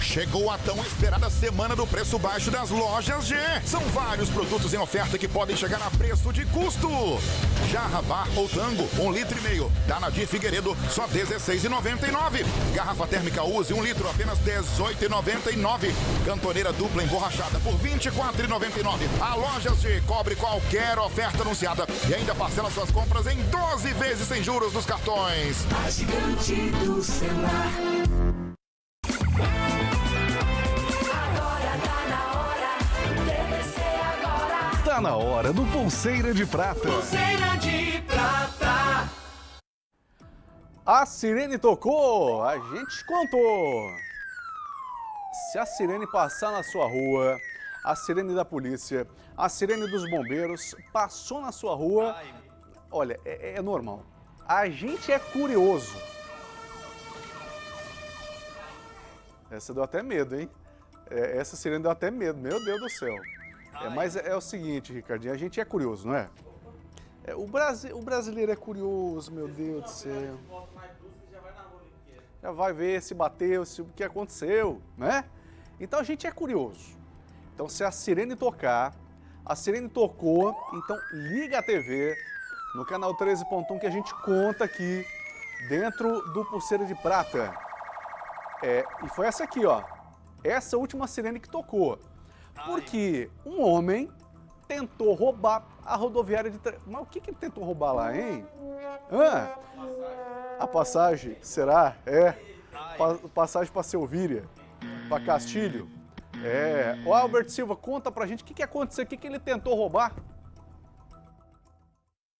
Chegou a tão esperada semana do preço baixo das lojas G. São vários produtos em oferta que podem chegar a preço de custo. Jarra Bar ou Tango, um litro e meio. Da Nadir Figueiredo, só R$16,99. Garrafa térmica Use, um litro, apenas R$18,99. Cantoneira dupla emborrachada por R$24,99. A Lojas G cobre qualquer oferta anunciada e ainda parcela suas compras em 12 vezes sem juros nos cartões. A gigante do celular. Tá na hora do Pulseira de Prata. Pulseira de Prata. A sirene tocou, a gente contou. Se a sirene passar na sua rua, a sirene da polícia, a sirene dos bombeiros passou na sua rua, olha, é, é normal. A gente é curioso. Essa deu até medo, hein? É, essa sirene deu até medo, meu Deus do céu. É, mas é, é, o seguinte, Ricardinho, a gente é curioso, não é? é o, Brasi o brasileiro é curioso, meu Deus do céu. Já vai ver se bateu, se o que aconteceu, né? Então a gente é curioso. Então se a sirene tocar, a sirene tocou, então liga a TV no canal 13.1 que a gente conta aqui dentro do Pulseira de Prata. É, e foi essa aqui, ó. Essa última sirene que tocou. Porque um homem tentou roubar a rodoviária de... Mas o que, que ele tentou roubar lá, hein? Ah, a passagem, será? É. Pa passagem para Selvíria, para Castilho. É. O Albert Silva, conta pra gente o que, que aconteceu, o que, que ele tentou roubar.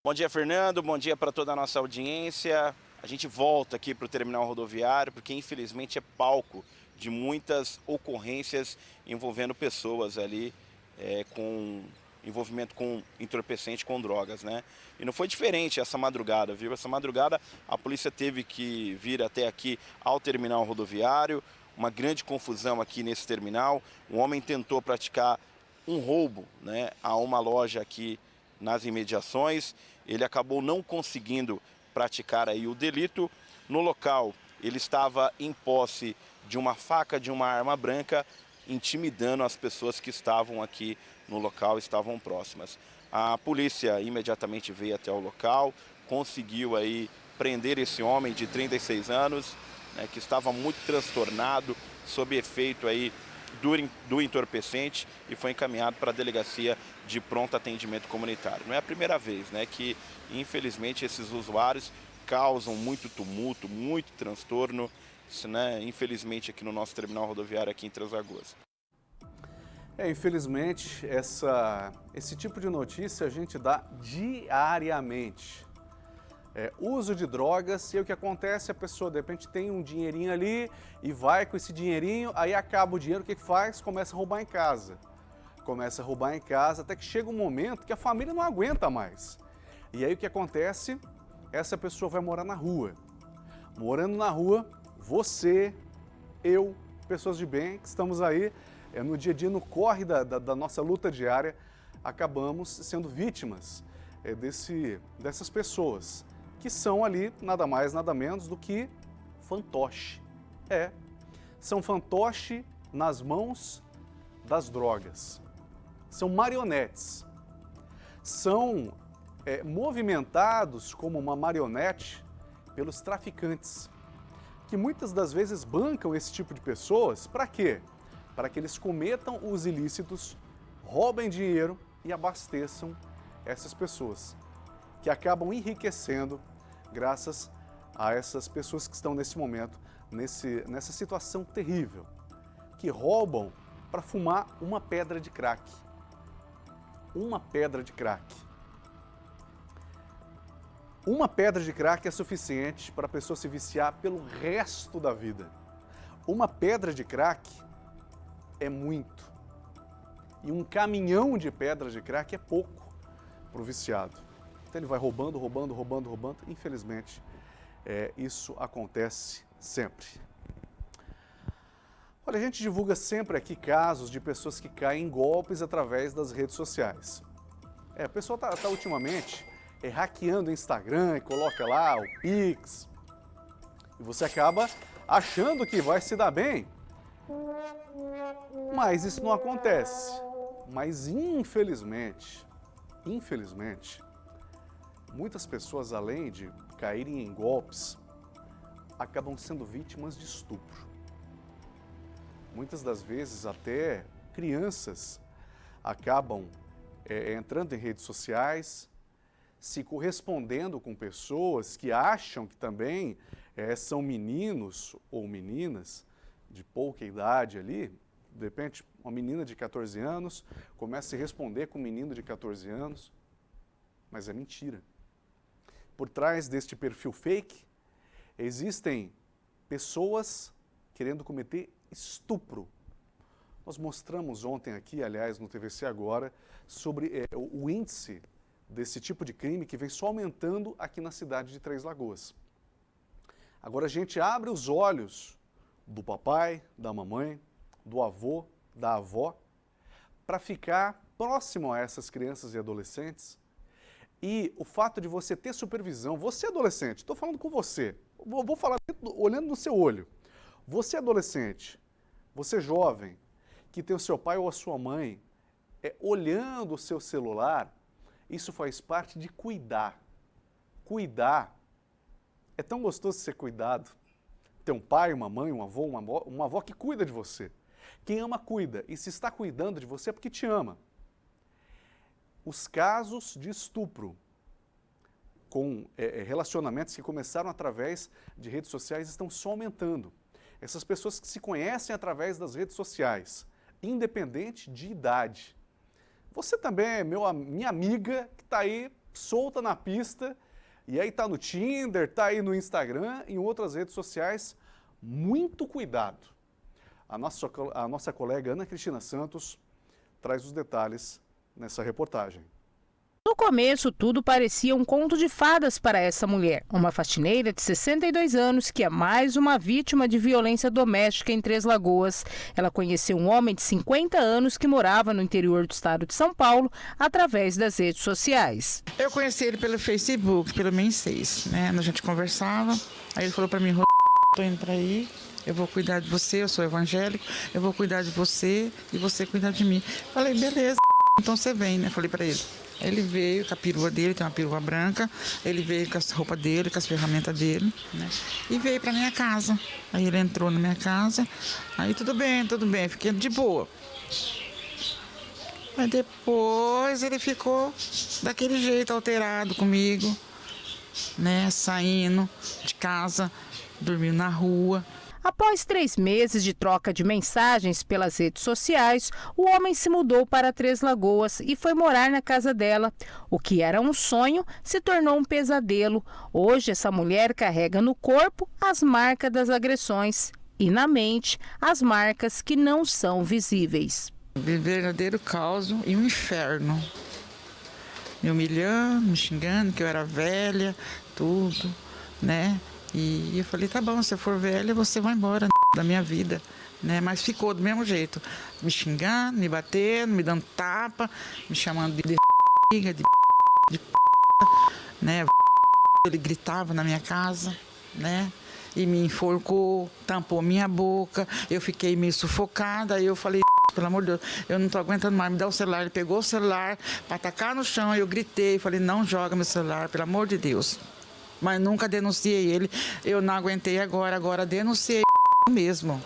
Bom dia, Fernando. Bom dia para toda a nossa audiência. A gente volta aqui para o terminal rodoviário, porque infelizmente é palco de muitas ocorrências envolvendo pessoas ali é, com envolvimento com entorpecente, com drogas, né? E não foi diferente essa madrugada, viu? Essa madrugada a polícia teve que vir até aqui ao terminal rodoviário, uma grande confusão aqui nesse terminal. Um homem tentou praticar um roubo, né, a uma loja aqui nas imediações. Ele acabou não conseguindo praticar aí o delito. No local, ele estava em posse de uma faca, de uma arma branca, intimidando as pessoas que estavam aqui no local, estavam próximas. A polícia imediatamente veio até o local, conseguiu aí prender esse homem de 36 anos, né, que estava muito transtornado, sob efeito aí do, entorpecente e foi encaminhado para a delegacia de pronto atendimento comunitário. Não é a primeira vez né, que, infelizmente, esses usuários causam muito tumulto, muito transtorno, né, infelizmente, aqui no nosso terminal rodoviário aqui em Três Lagoas. É, infelizmente, essa, esse tipo de notícia a gente dá diariamente. É, uso de drogas, e o que acontece, a pessoa de repente tem um dinheirinho ali e vai com esse dinheirinho, aí acaba o dinheiro, o que faz? Começa a roubar em casa. Começa a roubar em casa, até que chega um momento que a família não aguenta mais. E aí o que acontece? Essa pessoa vai morar na rua. Morando na rua, você, eu, pessoas de bem que estamos aí é, no dia a dia, no corre da, da, da nossa luta diária, acabamos sendo vítimas é, desse, dessas pessoas, que são ali nada mais, nada menos do que fantoche. É, são fantoche nas mãos das drogas. São marionetes. São é, movimentados como uma marionete pelos traficantes que muitas das vezes bancam esse tipo de pessoas, para quê? Para que eles cometam os ilícitos, roubem dinheiro e abasteçam essas pessoas, que acabam enriquecendo graças a essas pessoas que estão nesse momento, nesse, nessa situação terrível, que roubam para fumar uma pedra de crack. Uma pedra de crack. Uma pedra de crack é suficiente para a pessoa se viciar pelo resto da vida. Uma pedra de crack é muito. E um caminhão de pedras de crack é pouco para o viciado. Então ele vai roubando, roubando, roubando, roubando. Infelizmente, é, isso acontece sempre. Olha, a gente divulga sempre aqui casos de pessoas que caem em golpes através das redes sociais. É, a pessoa está tá ultimamente é, hackeando o Instagram e coloca lá o Pix. E você acaba achando que vai se dar bem. Mas isso não acontece. Mas infelizmente, infelizmente, muitas pessoas além de caírem em golpes, acabam sendo vítimas de estupro. Muitas das vezes até crianças acabam é, entrando em redes sociais, se correspondendo com pessoas que acham que também é, são meninos ou meninas de pouca idade ali, de repente uma menina de 14 anos, começa a se responder com um menino de 14 anos, mas é mentira. Por trás deste perfil fake, existem pessoas querendo cometer estupro. Nós mostramos ontem aqui, aliás, no TVC Agora, sobre é, o índice desse tipo de crime que vem só aumentando aqui na cidade de Três Lagoas. Agora a gente abre os olhos do papai, da mamãe, do avô, da avó, para ficar próximo a essas crianças e adolescentes. E o fato de você ter supervisão, você adolescente, estou falando com você, vou, vou falar olhando no seu olho. Você adolescente, você jovem, que tem o seu pai ou a sua mãe é, olhando o seu celular, isso faz parte de cuidar. Cuidar. É tão gostoso ser cuidado. Ter um pai, uma mãe, um avô, uma avó, uma avó que cuida de você. Quem ama, cuida. E se está cuidando de você é porque te ama. Os casos de estupro com é, relacionamentos que começaram através de redes sociais estão só aumentando. Essas pessoas que se conhecem através das redes sociais, independente de idade. Você também é meu, minha amiga que está aí solta na pista e aí está no Tinder, está aí no Instagram, em outras redes sociais. Muito cuidado. A nossa, a nossa colega Ana Cristina Santos traz os detalhes nessa reportagem. No começo, tudo parecia um conto de fadas para essa mulher, uma faxineira de 62 anos que é mais uma vítima de violência doméstica em Três Lagoas. Ela conheceu um homem de 50 anos que morava no interior do estado de São Paulo através das redes sociais. Eu conheci ele pelo Facebook, pelo Men6, né? A gente conversava, aí ele falou para mim, tô indo para aí, eu vou cuidar de você, eu sou evangélico, eu vou cuidar de você e você cuidar de mim. Falei, beleza, então você vem, né? Falei para ele. Ele veio com a perua dele, tem uma perua branca, ele veio com as roupas dele, com as ferramentas dele, né? E veio para minha casa. Aí ele entrou na minha casa, aí tudo bem, tudo bem, fiquei de boa. Mas depois ele ficou daquele jeito alterado comigo, né? Saindo de casa, dormindo na rua. Após três meses de troca de mensagens pelas redes sociais, o homem se mudou para Três Lagoas e foi morar na casa dela. O que era um sonho se tornou um pesadelo. Hoje, essa mulher carrega no corpo as marcas das agressões e na mente as marcas que não são visíveis. Verdadeiro caos e um inferno. Me humilhando, me xingando, que eu era velha, tudo, né? E eu falei, tá bom, se for velha, você vai embora (laughs) da minha vida. Né? Mas ficou do mesmo jeito. Me xingando, me batendo, me dando tapa, me chamando de (laughs) de, (laughs) de, de né? Ele gritava na minha casa, né? E me enforcou, tampou minha boca, eu fiquei meio sufocada, aí eu falei, pelo amor de Deus, eu não tô aguentando mais, me dá o celular. Ele pegou o celular para atacar no chão, eu gritei, falei, não joga meu celular, pelo amor de Deus mas nunca denunciei ele. Eu não aguentei agora, agora denunciei mesmo.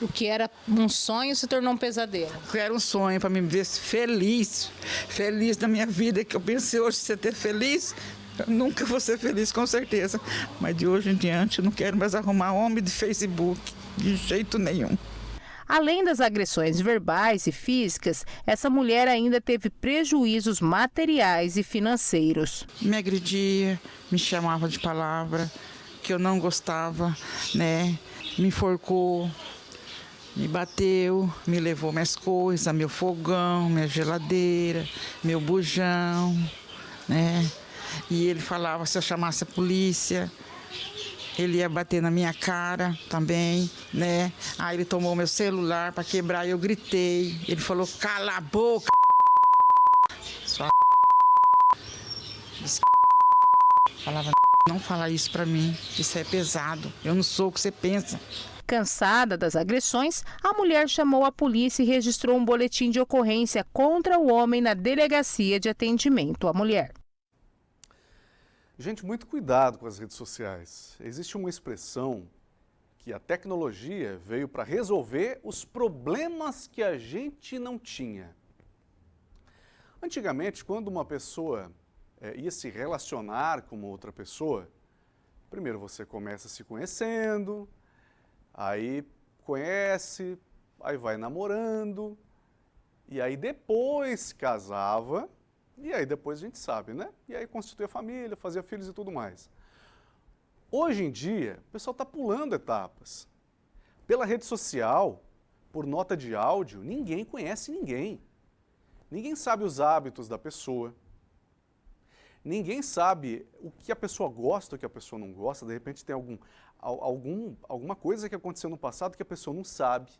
O que era um sonho se tornou um pesadelo. O que era um sonho para me ver feliz, feliz na minha vida, que eu pensei hoje ser ter feliz, eu nunca vou ser feliz com certeza. Mas de hoje em diante eu não quero mais arrumar homem de Facebook, de jeito nenhum. Além das agressões verbais e físicas, essa mulher ainda teve prejuízos materiais e financeiros. Me agredia, me chamava de palavra que eu não gostava, né? Me enforcou, me bateu, me levou minhas coisas, meu fogão, minha geladeira, meu bujão, né? E ele falava se eu chamasse a polícia, ele ia bater na minha cara também, né? Aí ele tomou meu celular para quebrar e eu gritei. Ele falou, cala a boca, sua Falava, não fala isso para mim, isso é pesado, eu não sou o que você pensa. Cansada das agressões, a mulher chamou a polícia e registrou um boletim de ocorrência contra o homem na delegacia de atendimento à mulher. Gente, muito cuidado com as redes sociais. Existe uma expressão que a tecnologia veio para resolver os problemas que a gente não tinha. Antigamente, quando uma pessoa é, ia se relacionar com outra pessoa, primeiro você começa se conhecendo, aí conhece, aí vai namorando, e aí depois casava, e aí depois a gente sabe, né? E aí constituía família, fazia filhos e tudo mais. Hoje em dia, o pessoal está pulando etapas. Pela rede social, por nota de áudio, ninguém conhece ninguém. Ninguém sabe os hábitos da pessoa. Ninguém sabe o que a pessoa gosta, o que a pessoa não gosta. De repente tem algum, algum, alguma coisa que aconteceu no passado que a pessoa não sabe.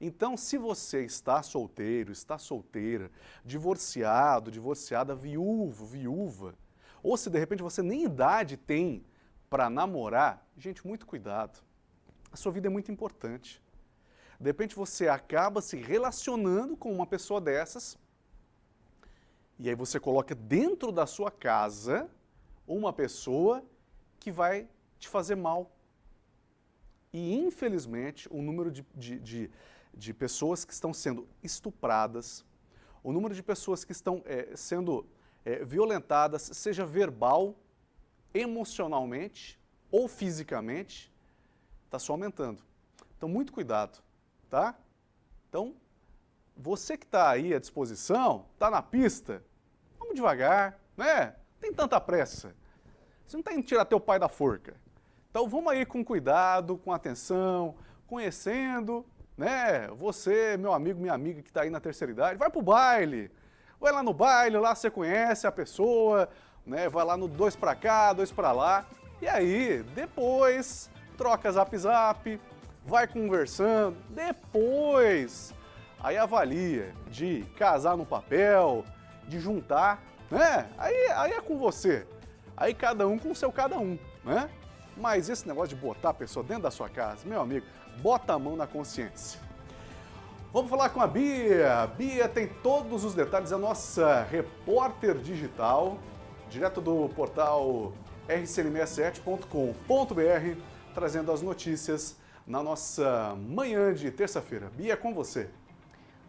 Então, se você está solteiro, está solteira, divorciado, divorciada, viúvo, viúva, ou se de repente você nem idade tem para namorar, gente, muito cuidado. A sua vida é muito importante. De repente você acaba se relacionando com uma pessoa dessas e aí você coloca dentro da sua casa uma pessoa que vai te fazer mal. E infelizmente o número de, de, de, de pessoas que estão sendo estupradas, o número de pessoas que estão é, sendo é, violentadas, seja verbal, emocionalmente ou fisicamente, está só aumentando. Então, muito cuidado, tá? Então, você que está aí à disposição, está na pista, vamos devagar, né? Tem tanta pressa. Você não está indo tirar teu pai da forca. Então, vamos aí com cuidado, com atenção, conhecendo, né? Você, meu amigo, minha amiga que está aí na terceira idade, vai para o baile. Vai lá no baile, lá você conhece a pessoa, né? Vai lá no dois para cá, dois para lá. E aí, depois, troca zap zap, vai conversando, depois, aí avalia de casar no papel, de juntar, né? Aí, aí é com você. Aí cada um com o seu cada um, né? Mas esse negócio de botar a pessoa dentro da sua casa, meu amigo, bota a mão na consciência. Vamos falar com a Bia. Bia tem todos os detalhes, é a nossa repórter digital, direto do portal rcn67.com.br, trazendo as notícias na nossa manhã de terça-feira. Bia, é com você.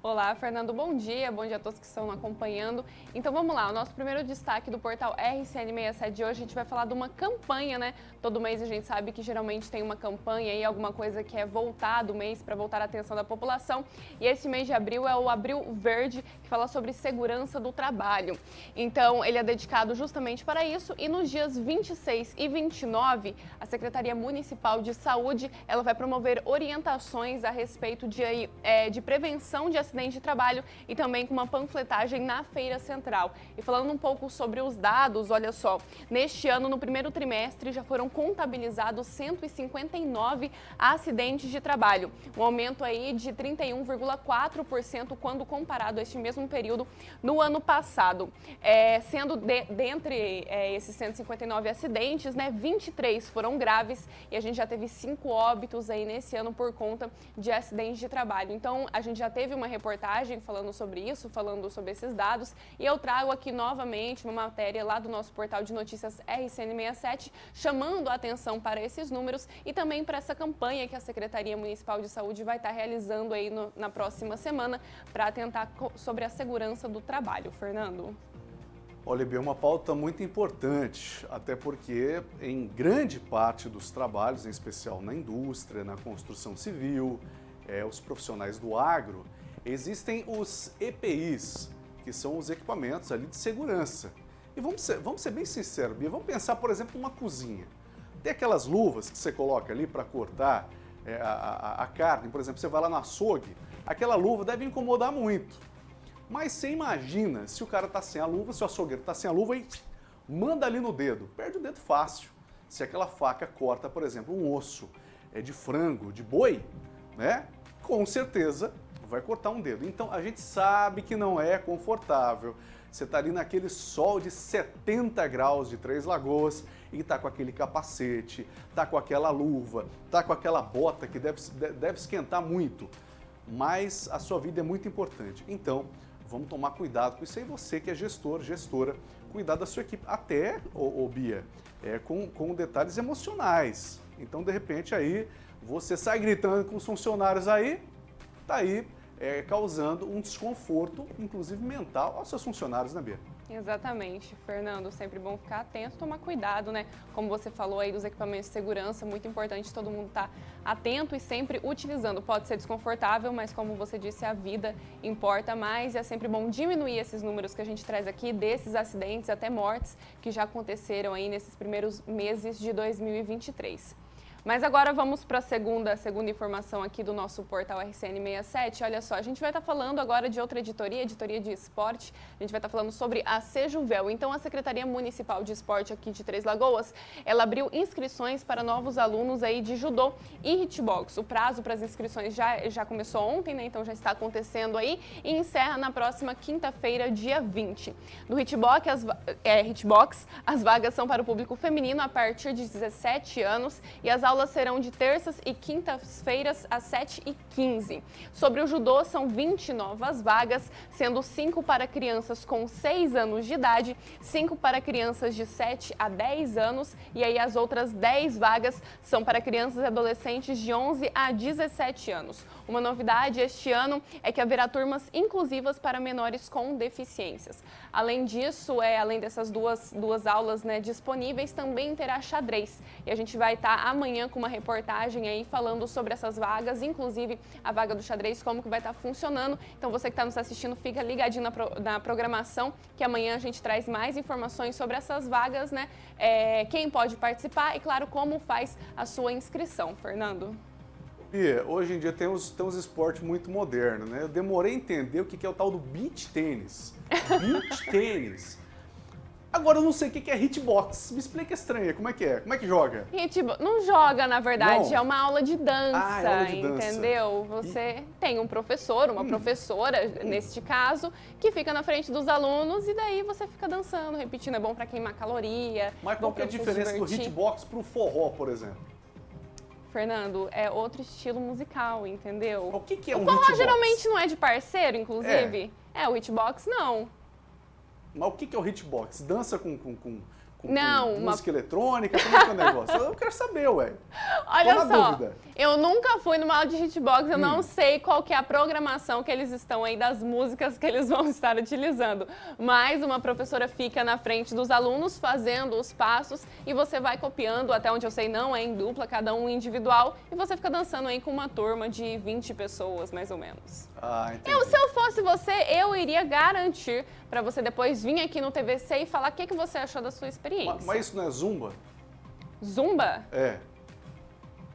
Olá, Fernando, bom dia, bom dia a todos que estão acompanhando. Então vamos lá, o nosso primeiro destaque do portal RCN67 de hoje, a gente vai falar de uma campanha, né? Todo mês a gente sabe que geralmente tem uma campanha e alguma coisa que é voltado o mês para voltar a atenção da população. E esse mês de abril é o Abril Verde, que fala sobre segurança do trabalho. Então ele é dedicado justamente para isso e nos dias 26 e 29, a Secretaria Municipal de Saúde, ela vai promover orientações a respeito de, é, de prevenção de acidente de trabalho e também com uma panfletagem na Feira Central. E falando um pouco sobre os dados, olha só, neste ano, no primeiro trimestre, já foram contabilizados 159 acidentes de trabalho, um aumento aí de 31,4% quando comparado a este mesmo período no ano passado. É, sendo de, dentre é, esses 159 acidentes, né, 23 foram graves e a gente já teve cinco óbitos aí nesse ano por conta de acidentes de trabalho. Então, a gente já teve uma reportagem falando sobre isso, falando sobre esses dados, e eu trago aqui novamente uma matéria lá do nosso portal de notícias RCN67, chamando a atenção para esses números e também para essa campanha que a Secretaria Municipal de Saúde vai estar realizando aí no, na próxima semana para atentar sobre a segurança do trabalho. Fernando. Olha, é uma pauta muito importante, até porque em grande parte dos trabalhos, em especial na indústria, na construção civil, é, os profissionais do agro, Existem os EPIs, que são os equipamentos ali de segurança. E vamos ser, vamos ser bem sinceros, Bia, vamos pensar, por exemplo, uma cozinha. Tem aquelas luvas que você coloca ali para cortar é, a, a, a, carne, por exemplo, você vai lá na açougue, aquela luva deve incomodar muito. Mas você imagina se o cara está sem a luva, se o açougueiro está sem a luva e manda ali no dedo, perde o dedo fácil. Se aquela faca corta, por exemplo, um osso é, de frango, de boi, né? com certeza vai cortar um dedo. Então a gente sabe que não é confortável. Você está ali naquele sol de 70 graus de Três Lagoas e está com aquele capacete, está com aquela luva, está com aquela bota que deve, deve esquentar muito. Mas a sua vida é muito importante. Então, vamos tomar cuidado com isso aí. Você que é gestor, gestora, cuidar da sua equipe. Até, ô, ô Bia, é, com, com detalhes emocionais. Então, de repente, aí, você sai gritando com os funcionários aí, tá aí é, causando um desconforto, inclusive mental, aos seus funcionários, né, Bia? Exatamente, Fernando. Sempre bom ficar atento, tomar cuidado, né? Como você falou aí dos equipamentos de segurança, muito importante todo mundo estar tá atento e sempre utilizando. Pode ser desconfortável, mas como você disse, a vida importa mais e é sempre bom diminuir esses números que a gente traz aqui, desses acidentes até mortes que já aconteceram aí nesses primeiros meses de 2023. Mas agora vamos para a segunda, segunda informação aqui do nosso portal RCN67. Olha só, a gente vai estar tá falando agora de outra editoria, editoria de esporte. A gente vai estar tá falando sobre a Sejuvel. Então, a Secretaria Municipal de Esporte aqui de Três Lagoas, ela abriu inscrições para novos alunos aí de judô e hitbox. O prazo para as inscrições já, já começou ontem, né? Então, já está acontecendo aí e encerra na próxima quinta-feira, dia 20. No hitbox as, é, hitbox, as vagas são para o público feminino a partir de 17 anos e as aulas serão de terças e quintas-feiras às 7h15. Sobre o judô, são 20 novas vagas, sendo 5 para crianças com 6 anos de idade, 5 para crianças de 7 a 10 anos e aí as outras 10 vagas são para crianças e adolescentes de 11 a 17 anos. Uma novidade este ano é que haverá turmas inclusivas para menores com deficiências. Além disso, é, além dessas duas, duas aulas né, disponíveis, também terá xadrez. E a gente vai estar amanhã com uma reportagem aí falando sobre essas vagas, inclusive a vaga do xadrez, como que vai estar funcionando. Então você que está nos assistindo, fica ligadinho na, pro, na, programação, que amanhã a gente traz mais informações sobre essas vagas, né? É, quem pode participar e, claro, como faz a sua inscrição. Fernando. Bia, hoje em dia tem uns, tem uns esportes muito modernos, né? Eu demorei a entender o que é o tal do beach tênis. Beach (laughs) tênis. Agora eu não sei o que é hitbox. Me explica estranha, como é que é? Como é que joga? Hitbox não joga, na verdade, não. é uma aula de dança, ah, é aula de dança. entendeu? Você e... tem um professor, uma hum. professora, hum. neste caso, que fica na frente dos alunos e daí você fica dançando, repetindo. É bom para queimar caloria. Mas qual é a diferença do hitbox pro forró, por exemplo? Fernando, é outro estilo musical, entendeu? O que, que é um o forró geralmente não é de parceiro, inclusive? É, é o hitbox não. Mas o que, que é o hitbox? Dança com, com, com, com, não, com música eletrônica? Como é que é o negócio? Eu quero saber, ué. (laughs) Olha só, dúvida. eu nunca fui numa aula de hitbox, eu hum. não sei qual que é a programação que eles estão aí das músicas que eles (laughs) vão estar utilizando. Mas uma professora fica na frente dos alunos fazendo os passos e você vai copiando, até onde eu sei não é em dupla, cada um individual, e você fica dançando aí com uma turma de 20 pessoas, mais ou menos. Ah. Eu, se eu fosse você, eu iria garantir para você depois vir aqui no TVC e falar o que, que você achou da sua experiência. Mas, mas isso não é zumba? Zumba? É.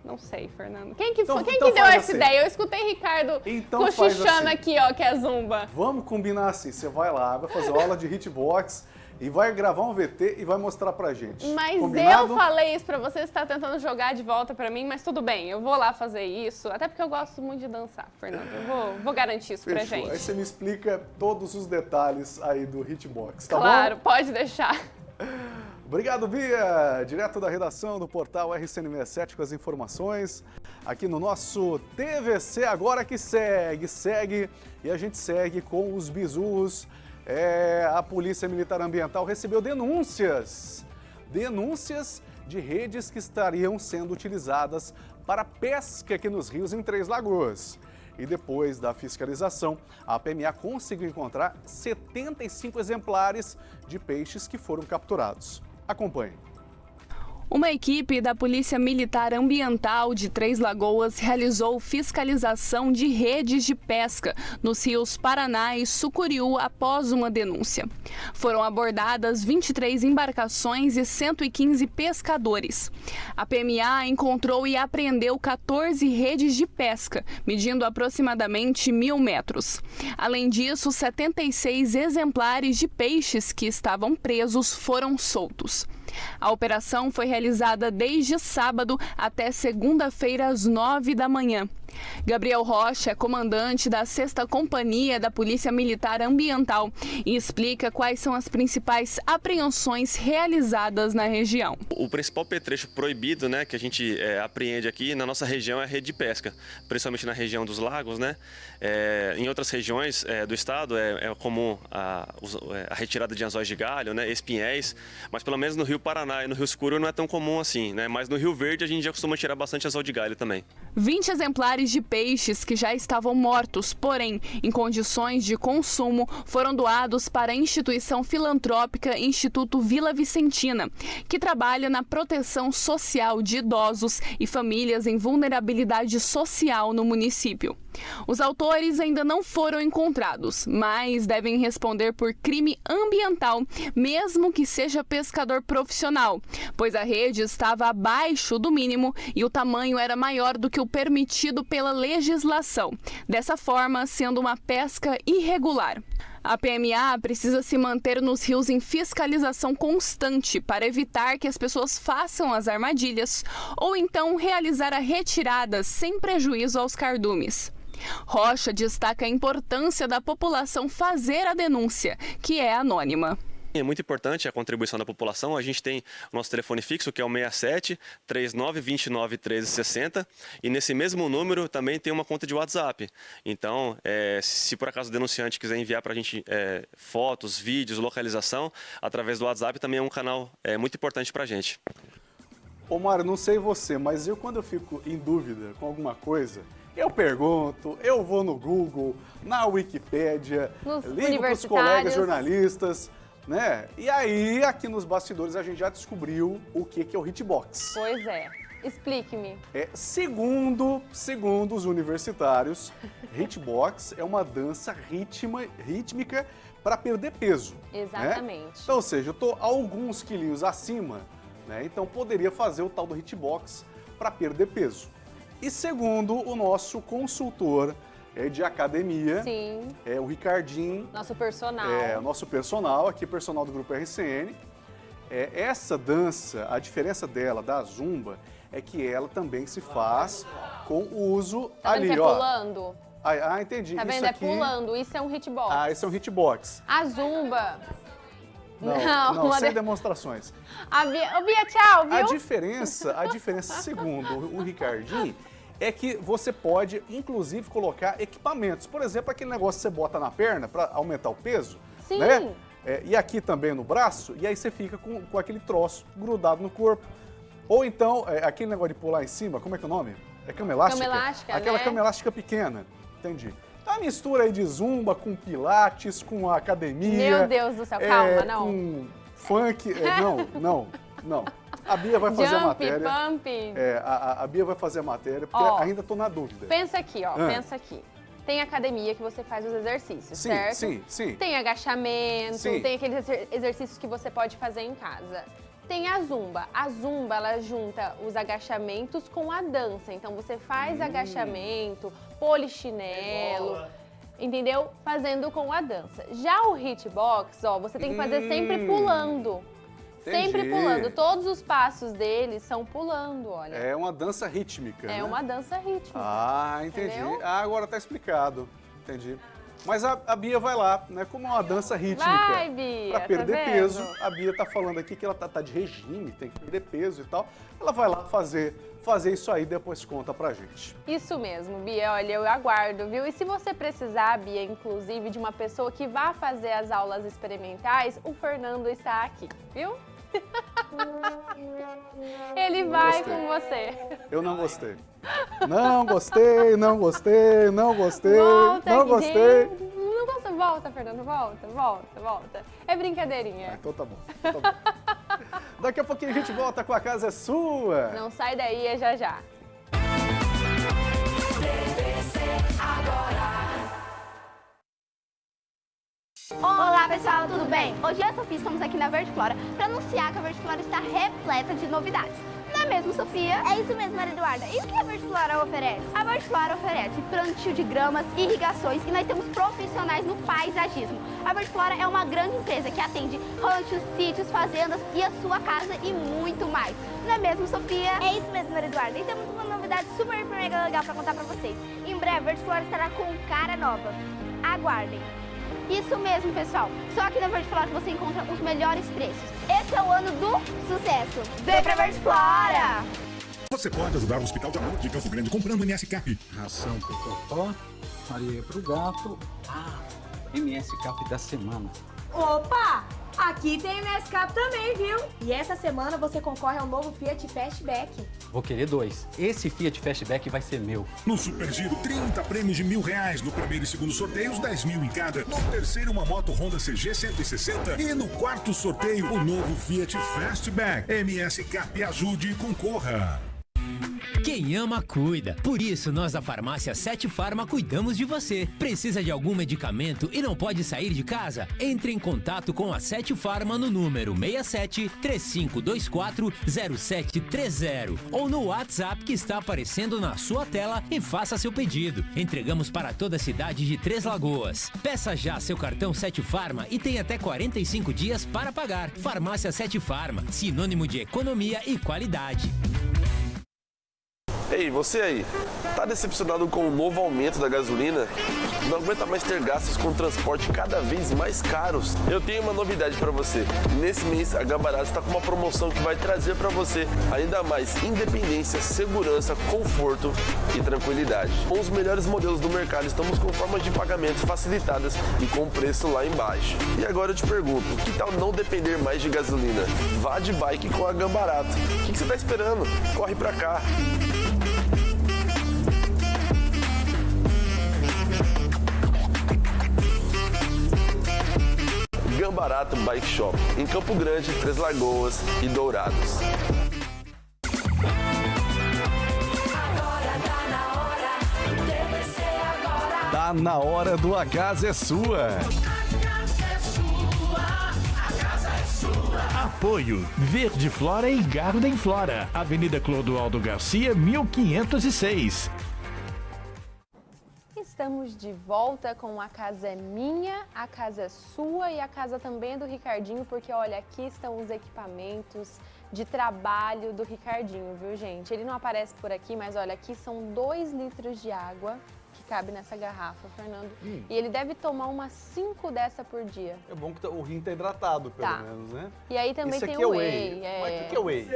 Não sei, Fernando. Quem que, então, quem então que deu essa assim. ideia? Eu escutei Ricardo então cochichando assim. aqui, ó, que é zumba. Vamos combinar assim, você vai lá, vai fazer aula de hitbox e vai gravar um VT e vai mostrar pra gente. Mas Combinado? eu falei isso pra você, você tá tentando jogar de volta pra mim, mas tudo bem, eu vou lá fazer isso, até porque eu gosto muito de dançar, Fernando. Eu vou, vou garantir isso Fechou. pra gente. Aí você me explica todos os detalhes aí do Hitbox, tá claro, bom? Claro, pode deixar. Obrigado, Bia! Direto da redação do portal RCN67 com as informações aqui no nosso TVC Agora que segue, segue e a gente segue com os bisus é, a Polícia Militar Ambiental recebeu denúncias, denúncias de redes que estariam sendo utilizadas para pesca aqui nos rios em Três Lagoas. E depois da fiscalização, a PMA conseguiu encontrar 75 exemplares de peixes que foram capturados. Acompanhe. Uma equipe da Polícia Militar Ambiental de Três Lagoas realizou fiscalização de redes de pesca nos rios Paraná e Sucuriú após uma denúncia. Foram abordadas 23 embarcações e 115 pescadores. A PMA encontrou e apreendeu 14 redes de pesca, medindo aproximadamente mil metros. Além disso, 76 exemplares de peixes que estavam presos foram soltos. A operação foi realizada desde sábado até segunda-feira às nove da manhã. Gabriel Rocha é comandante da 6 Companhia da Polícia Militar Ambiental e explica quais são as principais apreensões realizadas na região. O principal petrecho proibido né, que a gente é, apreende aqui na nossa região é a rede de pesca, principalmente na região dos lagos. Né? É, em outras regiões é, do estado é, é comum a, a, retirada de anzóis de galho, né, espinhéis, mas pelo menos no Rio Paraná e no Rio Escuro não é tão comum assim. Né? Mas no Rio Verde a gente já costuma tirar bastante anzol de galho também. 20 exemplares de peixes que já estavam mortos, porém em condições de consumo, foram doados para a instituição filantrópica Instituto Vila Vicentina, que trabalha na proteção social de idosos e famílias em vulnerabilidade social no município. Os autores ainda não foram encontrados, mas devem responder por crime ambiental, mesmo que seja pescador profissional, pois a rede estava abaixo do mínimo e o tamanho era maior do que o permitido pela legislação, dessa forma sendo uma pesca irregular. A PMA precisa se manter nos rios em fiscalização constante para evitar que as pessoas façam as armadilhas ou então realizar a retirada sem prejuízo aos cardumes. Rocha destaca a importância da população fazer a denúncia, que é anônima. É muito importante a contribuição da população. A gente tem o nosso telefone fixo, que é o 67 39 29 13 60. E nesse mesmo número também tem uma conta de WhatsApp. Então, é, se por acaso o denunciante quiser enviar para a gente é, fotos, vídeos, localização, através do WhatsApp também é um canal é, muito importante para a gente. Ô Mário, não sei você, mas eu quando eu fico em dúvida com alguma coisa, eu pergunto, eu vou no Google, na Wikipédia, Nos ligo para os colegas jornalistas, né? E aí, aqui nos bastidores, a gente já descobriu o que, que é o hitbox. Pois é. Explique-me. É, segundo, segundo os universitários, (laughs) hitbox é uma dança ritma, rítmica para perder peso. né? Exatamente. Então, ou seja, eu estou alguns quilinhos acima, né? Então poderia fazer o tal do hitbox para perder peso. E segundo o nosso consultor é, de academia, Sim. é o Ricardinho, Nosso personal. é, o nosso personal, aqui personal do grupo RCN. É, essa dança, a diferença dela da zumba é que ela também se faz com o uso Tá ali, é ó. pulando? Ah, ah, entendi. Tá Isso vendo? É aqui... pulando. Isso é um hitbox. Ah, esse é um hitbox. A zumba... Não, Não, não, sem de- demonstrações. A Bia... Ô, Bia, tchau, viu? A diferença, a (laughs) diferença, segundo o Ricardinho, é que você pode, inclusive, colocar equipamentos. Por exemplo, aquele negócio que você bota na perna para aumentar o peso. Sim. Né? É, e aqui também no braço, e aí você fica com, com aquele troço grudado no corpo. Ou então, é, aquele negócio de pular em cima, como é que é o nome? É cama elástica? Cama elástica, Aquela né? cama elástica pequena, entendi. Então, a mistura aí de zumba com pilates, com academia. Meu Deus do céu, calma, é, não. Com funk, é, não, não, (laughs) não. A Bia vai fazer a Jump, matéria. pump. É, a, a- a Bia vai fazer a matéria, porque Ó, ainda tô na dúvida. Pensa aqui, ó. Ah. Pensa aqui. Tem academia que você faz os exercícios, Sim, certo? sim, sim. Tem agachamento, Sim. tem aqueles exer- exercícios que você pode fazer em casa. Tem a zumba. A zumba, ela junta os agachamentos com a dança. Então você faz Hum. agachamento, polichinelo, entendeu? Fazendo com a dança. Já o hitbox, ó, você tem que fazer sempre Hum. Pulando. Sempre Entendi. pulando. Todos os passos deles são pulando, olha. É uma dança rítmica, É né? uma dança rítmica. Ah, entendi. Entendeu? Ah, agora tá explicado. Entendi. Mas a, a Bia vai lá, né? Como é uma dança rítmica. Vai, Bia, Pra tá perder vendo? peso. A Bia tá falando aqui que ela tá, tá de regime, tem que perder peso e tal. Ela vai lá fazer, fazer isso aí, depois conta pra gente. Isso mesmo, Bia. Olha, eu aguardo, viu? E se você precisar, Bia, inclusive, de uma pessoa que vá fazer as aulas experimentais, o Fernando está aqui, viu? (laughs) Ele vai Gostei. com você. Eu não gostei. Não gostei, não gostei, não gostei, Volta, não gostei. gente. Não gosta? Volta, Fernando, volta, volta, volta. É brincadeirinha. Então tá bom. então tá bom. (laughs) Daqui a pouquinho a gente volta com a casa é sua. Não sai daí, é já já. Olá pessoal, tudo bem? Hoje eu e a Sofia estamos aqui na Verde Flora para anunciar que a Verde Flora está repleta de novidades. Não é mesmo, Sofia? É isso mesmo, Maria Eduarda. E o que a Verde Flora oferece? A Verde Flora oferece plantio de gramas, irrigações e nós temos profissionais no paisagismo. A Verde Flora é uma grande empresa que atende ranchos, sítios, fazendas e a sua casa e muito mais. Não é mesmo, Sofia? É isso mesmo, Maria Eduarda. E temos uma novidade super mega legal para contar para vocês. Em breve, a Verde Flora estará com cara nova. Aguardem. Isso mesmo, pessoal. Só aqui na Verde Flora que você encontra os melhores preços. Esse é o ano do sucesso. Vem pra Verde Flora! Você pode ajudar o Hospital de Amor de Campo Grande comprando MS Cap. Ração pro Totó, areia pro gato. Ah, MS Cap da semana. Opa! Aqui tem MSCap também, viu? E essa semana você concorre ao novo Fiat Fastback. Vou querer dois. Esse Fiat Fastback vai ser meu. No Super Giro, 30 prêmios de mil reais. No primeiro e segundo sorteios, 10 mil em cada. No terceiro, uma moto Honda CG 160. E no quarto sorteio, o novo Fiat Fastback. MSCap ajude e concorra. Quem ama, cuida. Por isso, nós da farmácia Sete Farma cuidamos de você. Precisa de algum medicamento e não pode sair de casa? Entre em contato com a Sete Farma no número 67 3524 0730 ou no WhatsApp que está aparecendo na sua tela e faça seu pedido. Entregamos para toda a cidade de Três Lagoas. Peça já seu cartão Sete Farma e tem até 45 dias para pagar. Farmácia Sete Farma, sinônimo de economia e qualidade. Ei, você aí, tá decepcionado com o novo aumento da gasolina? Não aguenta mais ter gastos com transporte cada vez mais caros? Eu tenho uma novidade para você. Nesse mês, a Gambarato está com uma promoção que vai trazer para você ainda mais independência, segurança, conforto e tranquilidade. Com os melhores modelos do mercado, estamos com formas de pagamento facilitadas e com preço lá embaixo. E agora eu te pergunto, que tal não depender mais de gasolina? Vá de bike com a Gambarato. O que você está esperando? Corre para cá. Gambarato Bike Shop, em Campo Grande, Três Lagoas e Dourados. Tá na hora do A Casa é Sua. Apoio Verde Flora e Garden Flora, Avenida Clodoaldo Garcia, 1506. Estamos de volta com a casa é minha, a casa é sua e a casa também é do Ricardinho, porque olha, aqui estão os equipamentos de trabalho do Ricardinho, viu gente? Ele não aparece por aqui, mas olha, aqui são dois litros de água que cabe nessa garrafa, Fernando. Hum. E ele deve tomar umas 5 dessa por dia. É bom que tá- o rim tá hidratado, pelo Tá. menos, né? E aí também Isso tem aqui o é whey. Mas o que que é whey?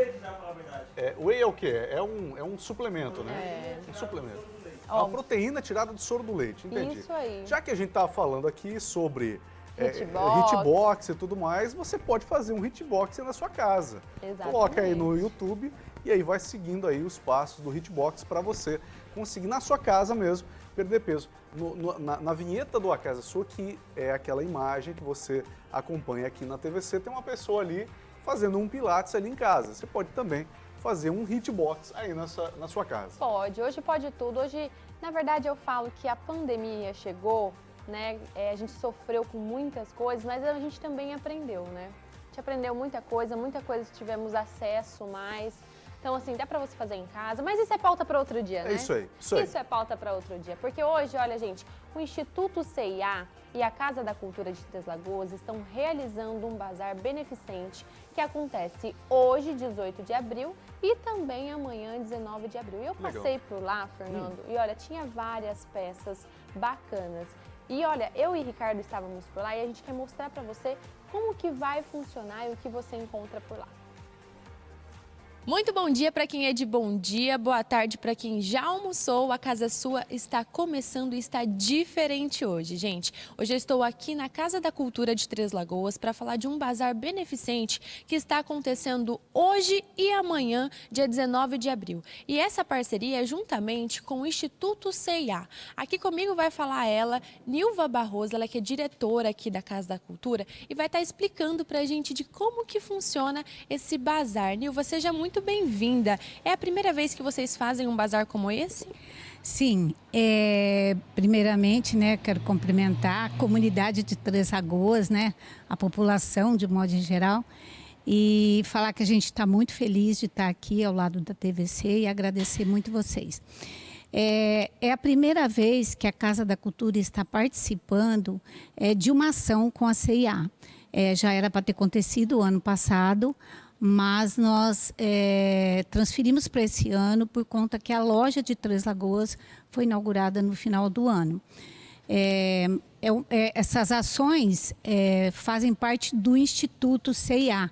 É, whey é o quê? É um, é um suplemento, né? Um suplemento. É Ó, uma proteína tirada do soro do leite, entendi. Isso aí. Já que a gente tava falando aqui sobre é, Hitbox. hitbox e tudo mais, você pode fazer um hitbox na sua casa. Exatamente. Coloca aí no YouTube e aí vai seguindo aí os passos do hitbox para você conseguir na sua casa mesmo perder peso. No- no- na, na vinheta do A Casa Sua, que é aquela imagem que você acompanha aqui na TVC, tem uma pessoa ali fazendo um pilates ali em casa. Você pode também fazer um hitbox aí na sua, na sua casa. Pode, hoje pode tudo. Hoje, na verdade, eu falo que a pandemia chegou, né? é, a gente sofreu com muitas coisas, mas a gente também aprendeu, né? A gente aprendeu muita coisa, muita coisa tivemos acesso mais. Então, assim, dá pra você fazer em casa, mas isso é pauta para outro dia, É né? isso aí, isso aí. Isso é pauta para outro dia, porque hoje, olha, gente, o Instituto CIA e a Casa da Cultura de Três Lagoas estão realizando um bazar beneficente que acontece hoje, 18 de abril, e também amanhã, 19 de abril. E eu Legal. passei por lá, Fernando, e olha, tinha várias peças bacanas. E olha, eu e Ricardo estávamos por lá e a gente quer mostrar para você como que vai funcionar e o que você encontra por lá. Muito bom dia para quem é de bom dia, boa tarde para quem já almoçou. A Casa Sua está começando e está diferente hoje, gente. Hoje eu estou aqui na Casa da Cultura de Três Lagoas para falar de um bazar beneficente que está acontecendo hoje e amanhã, dia 19 de abril. E essa parceria é juntamente com o Instituto CIA. Aqui comigo vai falar ela, Nilva Barroso, ela que é diretora aqui da Casa da Cultura e vai estar explicando para a gente de como que funciona esse bazar. Nilva, seja muito bem-vinda. É a primeira vez que vocês fazem um bazar como esse? Sim, é, primeiramente, né, quero cumprimentar a comunidade de Três Lagoas, né, a população de modo geral, e falar que a gente está muito feliz de estar aqui ao lado da TVC e agradecer muito vocês. É, é a primeira vez que a Casa da Cultura está participando é, de uma ação com a CIA. É, já era para ter acontecido o ano passado, mas nós é, transferimos para esse ano por conta que a loja de Três Lagoas foi inaugurada no final do ano. É, é, é, essas ações é, fazem parte do Instituto CIA,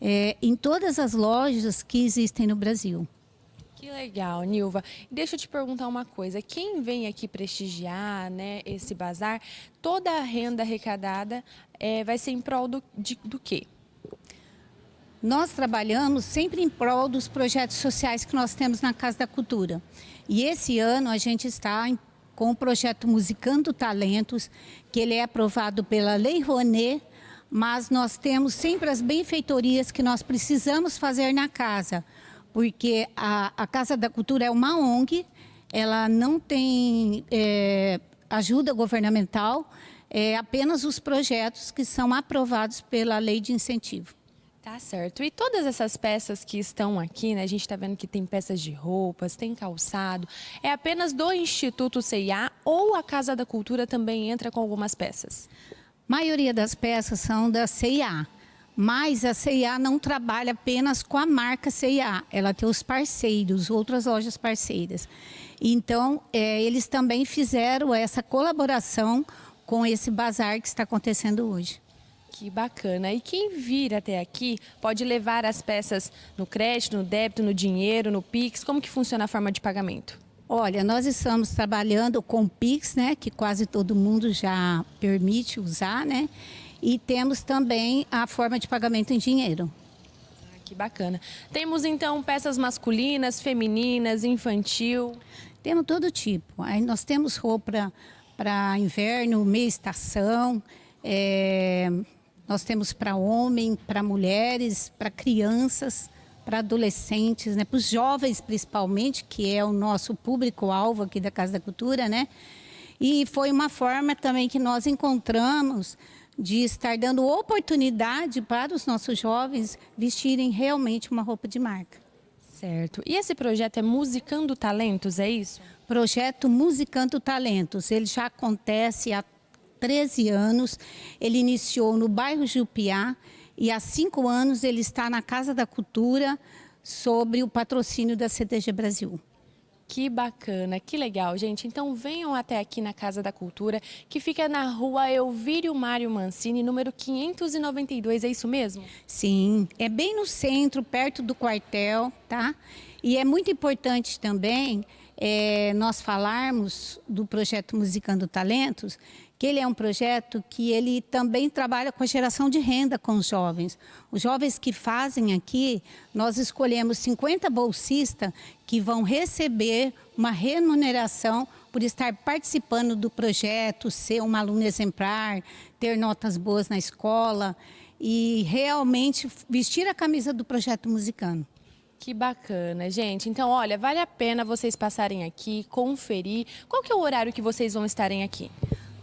é, em todas as lojas que existem no Brasil. Que legal, Nilva. Deixa eu te perguntar uma coisa. Quem vem aqui prestigiar né, esse bazar, toda a renda arrecadada vai ser em prol do, de, do quê? Nós trabalhamos sempre em prol dos projetos sociais que nós temos na Casa da Cultura. E esse ano a gente está em, com o projeto Musicando Talentos, que ele é aprovado pela Lei Rouanet, mas nós temos sempre as benfeitorias que nós precisamos fazer na casa porque a, a Casa da Cultura é uma ONG, ela não tem é, ajuda governamental, é apenas os projetos que são aprovados pela lei de incentivo. Tá certo. E todas essas peças que estão aqui, né? A gente está vendo que tem peças de roupas, tem calçado. É apenas do Instituto CIA ou a Casa da Cultura também entra com algumas peças? A maioria das peças são da CIA. Mas a CIA não trabalha apenas com a marca CIA, ela tem os parceiros, outras lojas parceiras. Então, é, eles também fizeram essa colaboração com esse bazar que está acontecendo hoje. Que bacana. E quem vir até aqui pode levar as peças no crédito, no débito, no dinheiro, no Pix? Como que funciona a forma de pagamento? Olha, nós estamos trabalhando com Pix, né, que quase todo mundo já permite usar, né? E temos também a forma de pagamento em dinheiro. Ah, que bacana. Temos então peças masculinas, femininas, infantil? Temos todo tipo. Aí nós temos roupa para inverno, meia estação, é, nós temos para homem, para mulheres, para crianças, para adolescentes, né, para os jovens principalmente, que é o nosso público-alvo aqui da Casa da Cultura, né? E foi uma forma também que nós encontramos de estar dando oportunidade para os nossos jovens vestirem realmente uma roupa de marca. Certo. E esse projeto é Musicando Talentos, é isso? Projeto Musicando Talentos. Ele já acontece há 13 anos. Ele iniciou no bairro Jupiá e há cinco anos ele está na Casa da Cultura sobre o patrocínio da CTG Brasil. Que bacana, que legal, gente. Então venham até aqui na Casa da Cultura, que fica na rua Elvírio Mário Mancini, número 592, é isso mesmo? Sim, é bem no centro, perto do quartel, tá? E é muito importante também é, nós falarmos do projeto Musicando Talentos, que ele é um projeto que ele também trabalha com a geração de renda com os jovens. Os jovens que fazem aqui, nós escolhemos 50 bolsistas que vão receber uma remuneração por estar participando do projeto, ser um aluno exemplar, ter notas boas na escola e realmente vestir a camisa do projeto musicano. Que bacana, gente. Então, olha, vale a pena vocês passarem aqui, conferir. Qual que é o horário que vocês vão estarem aqui?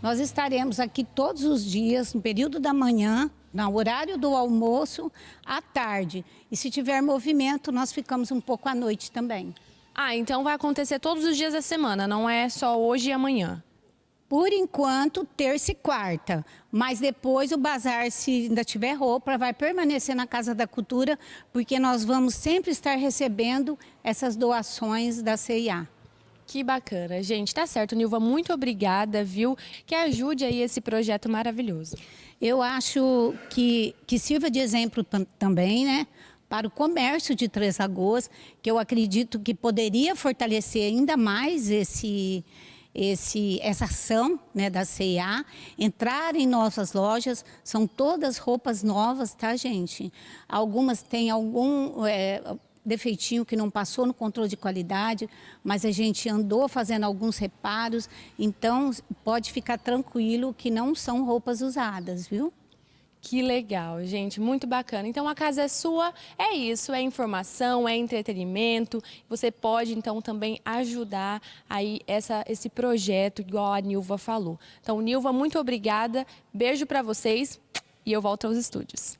Nós estaremos aqui todos os dias, no período da manhã, no horário do almoço, à tarde. E se tiver movimento, nós ficamos um pouco à noite também. Ah, então vai acontecer todos os dias da semana, não é só hoje e amanhã? Por enquanto, terça e quarta. Mas depois o bazar, se ainda tiver roupa, vai permanecer na Casa da Cultura, porque nós vamos sempre estar recebendo essas doações da CIA. Que bacana, gente. Tá certo, Nilva, muito obrigada, viu? Que ajude aí esse projeto maravilhoso. Eu acho que, que sirva de exemplo também, né? Para o comércio de Três Lagoas, que eu acredito que poderia fortalecer ainda mais esse, esse, essa ação né, da CIA, entrar em nossas lojas, são todas roupas novas, tá, gente? Algumas têm algum é, defeitinho que não passou no controle de qualidade, mas a gente andou fazendo alguns reparos, então pode ficar tranquilo que não são roupas usadas, viu? Que legal, gente, muito bacana. Então a casa é sua, é isso, é informação, é entretenimento. Você pode então também ajudar aí essa, esse projeto, igual a Nilva falou. Então, Nilva, muito obrigada, beijo para vocês e eu volto aos estúdios.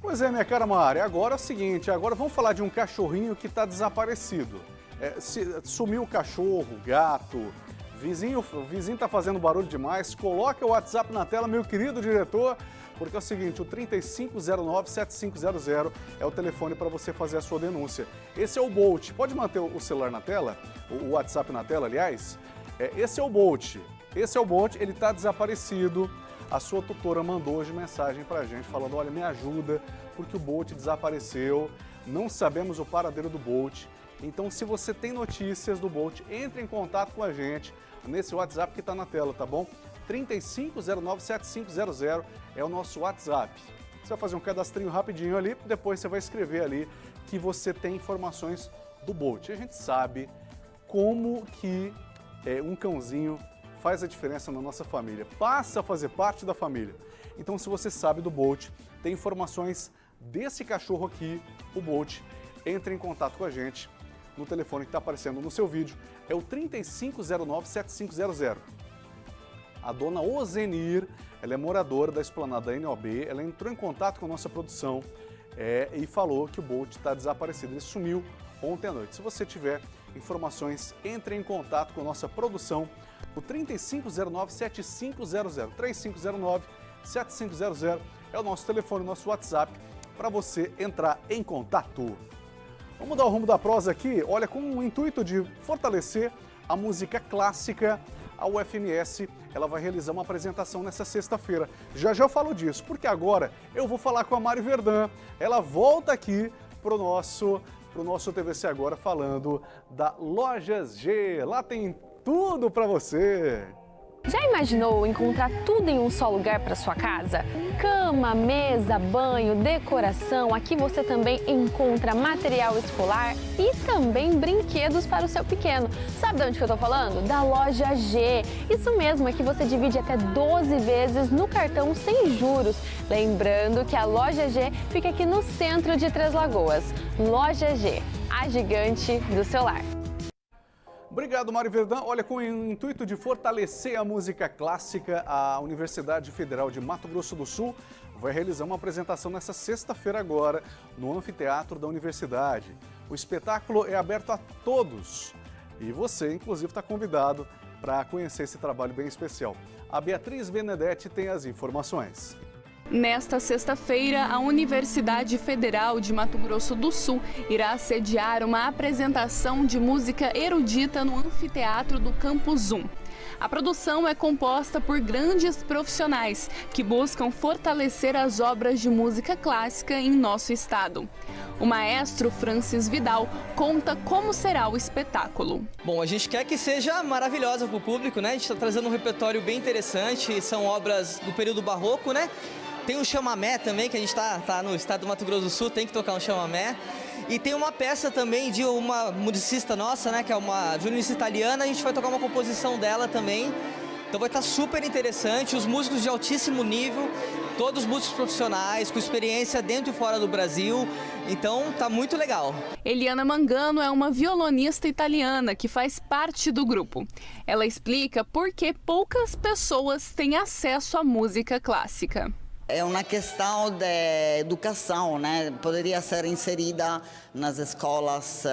Pois é, minha cara Mari, agora é o seguinte, agora vamos falar de um cachorrinho que está desaparecido. É, se, sumiu o cachorro, gato, vizinho, o vizinho está fazendo barulho demais, coloca o WhatsApp na tela, meu querido diretor, porque é o seguinte, o 3509-7500 é o telefone para você fazer a sua denúncia. Esse é o Bolt, pode manter o celular na tela, o WhatsApp na tela, aliás? É, esse é o Bolt, esse é o Bolt, ele está desaparecido, a sua tutora mandou hoje mensagem para a gente falando, olha, me ajuda, porque o Bolt desapareceu, não sabemos o paradeiro do Bolt. Então, se você tem notícias do Bolt, entre em contato com a gente nesse WhatsApp que está na tela, tá bom? 35097500 é o nosso WhatsApp. Você vai fazer um cadastrinho rapidinho ali, depois você vai escrever ali que você tem informações do Bolt. A gente sabe como que é, um cãozinho faz a diferença na nossa família, passa a fazer parte da família. Então, se você sabe do Bolt, tem informações desse cachorro aqui, o Bolt, entre em contato com a gente no telefone que está aparecendo no seu vídeo, é o 3509-7500. A dona Ozenir, ela é moradora da esplanada NOB, ela entrou em contato com a nossa produção é, e falou que o Bolt está desaparecido, ele sumiu ontem à noite. Se você tiver informações, entre em contato com a nossa produção, o 3509-7500, 3509-7500 é o nosso telefone, o nosso WhatsApp, para você entrar em contato. Vamos dar o rumo da prosa aqui, olha, com o intuito de fortalecer a música clássica, a UFMS ela vai realizar uma apresentação nessa sexta-feira. Já já eu falo disso, porque agora eu vou falar com a Mari Verdun. Ela volta aqui para o nosso, pro nosso TVC Agora falando da Lojas G. Lá tem tudo para você. Já imaginou encontrar tudo em um só lugar para sua casa? Cama, mesa, banho, decoração. Aqui você também encontra material escolar e também brinquedos para o seu pequeno. Sabe de onde que eu tô falando? Da loja G. Isso mesmo, aqui você divide até 12 vezes no cartão sem juros. Lembrando que a loja G fica aqui no centro de Três Lagoas. Loja G, a gigante do celular. Obrigado, Mário Verdão. Olha, com o intuito de fortalecer a música clássica, a Universidade Federal de Mato Grosso do Sul vai realizar uma apresentação nessa sexta-feira agora, no Anfiteatro da Universidade. O espetáculo é aberto a todos e você, inclusive, está convidado para conhecer esse trabalho bem especial. A Beatriz Benedetti tem as informações. Nesta sexta-feira, a Universidade Federal de Mato Grosso do Sul irá sediar uma apresentação de música erudita no anfiteatro do Campus 1. A produção é composta por grandes profissionais que buscam fortalecer as obras de música clássica em nosso estado. O maestro Francis Vidal conta como será o espetáculo. Bom, a gente quer que seja maravilhosa para o público, né? A gente está trazendo um repertório bem interessante, são obras do período barroco, né? Tem um chamamé também, que a gente está tá no estado do Mato Grosso do Sul, tem que tocar um chamamé. E tem uma peça também de uma musicista nossa, né, que é uma violinista italiana, a gente vai tocar uma composição dela também. Então vai estar super interessante, os músicos de altíssimo nível, todos músicos profissionais, com experiência dentro e fora do Brasil, então tá muito legal. Eliana Mangano é uma violonista italiana que faz parte do grupo. Ela explica por que poucas pessoas têm acesso à música clássica. É uma questão de educação, né? Poderia ser inserida nas escolas, eh,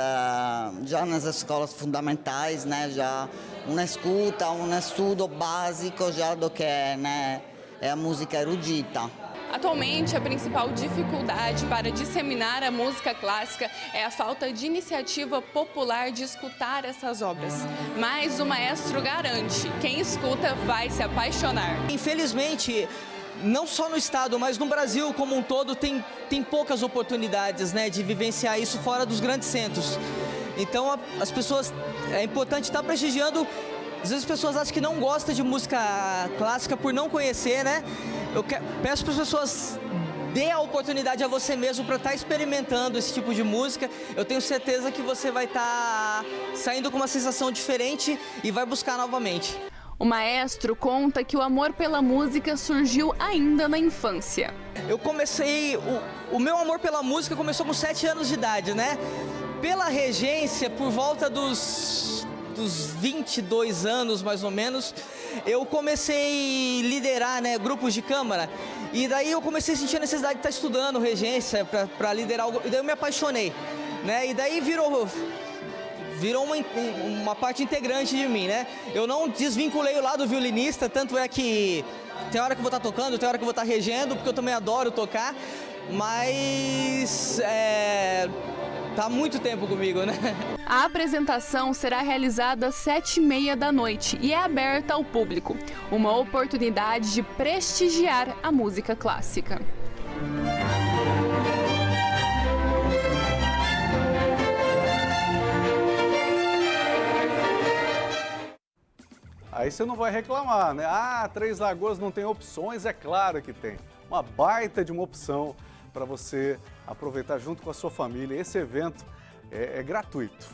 já nas escolas fundamentais, né? Já uma escuta, um estudo básico já do que né? é a música erudita. Atualmente, a principal dificuldade para disseminar a música clássica é a falta de iniciativa popular de escutar essas obras. Mas o maestro garante, quem escuta vai se apaixonar. Infelizmente, não só no estado, mas no Brasil como um todo, tem, tem poucas oportunidades né, de vivenciar isso fora dos grandes centros. Então a, as pessoas, é importante estar prestigiando, às vezes as pessoas acham que não gostam de música clássica por não conhecer, né? Eu que, peço para as pessoas dê a oportunidade a você mesmo para estar tá experimentando esse tipo de música. Eu tenho certeza que você vai estar tá saindo com uma sensação diferente e vai buscar novamente. O maestro conta que o amor pela música surgiu ainda na infância. Eu comecei, o, o meu amor pela música começou com 7 anos de idade, né? Pela regência, por volta dos, dos 22 anos mais ou menos, eu comecei a liderar né, grupos de câmara. E daí eu comecei a sentir a necessidade de estar estudando regência para liderar E daí eu me apaixonei. Né? E daí virou virou uma, uma parte integrante de mim, né? Eu não desvinculei o lado violinista, tanto é que tem hora que eu vou estar tocando, tem hora que eu vou estar regendo, porque eu também adoro tocar, mas é, tá muito tempo comigo, né? A apresentação será realizada às sete e meia da noite e é aberta ao público. Uma oportunidade de prestigiar a música clássica. Aí você não vai reclamar, né? Ah, Três Lagoas não tem opções? É claro que tem. Uma baita de uma opção para você aproveitar junto com a sua família. Esse evento é, é gratuito.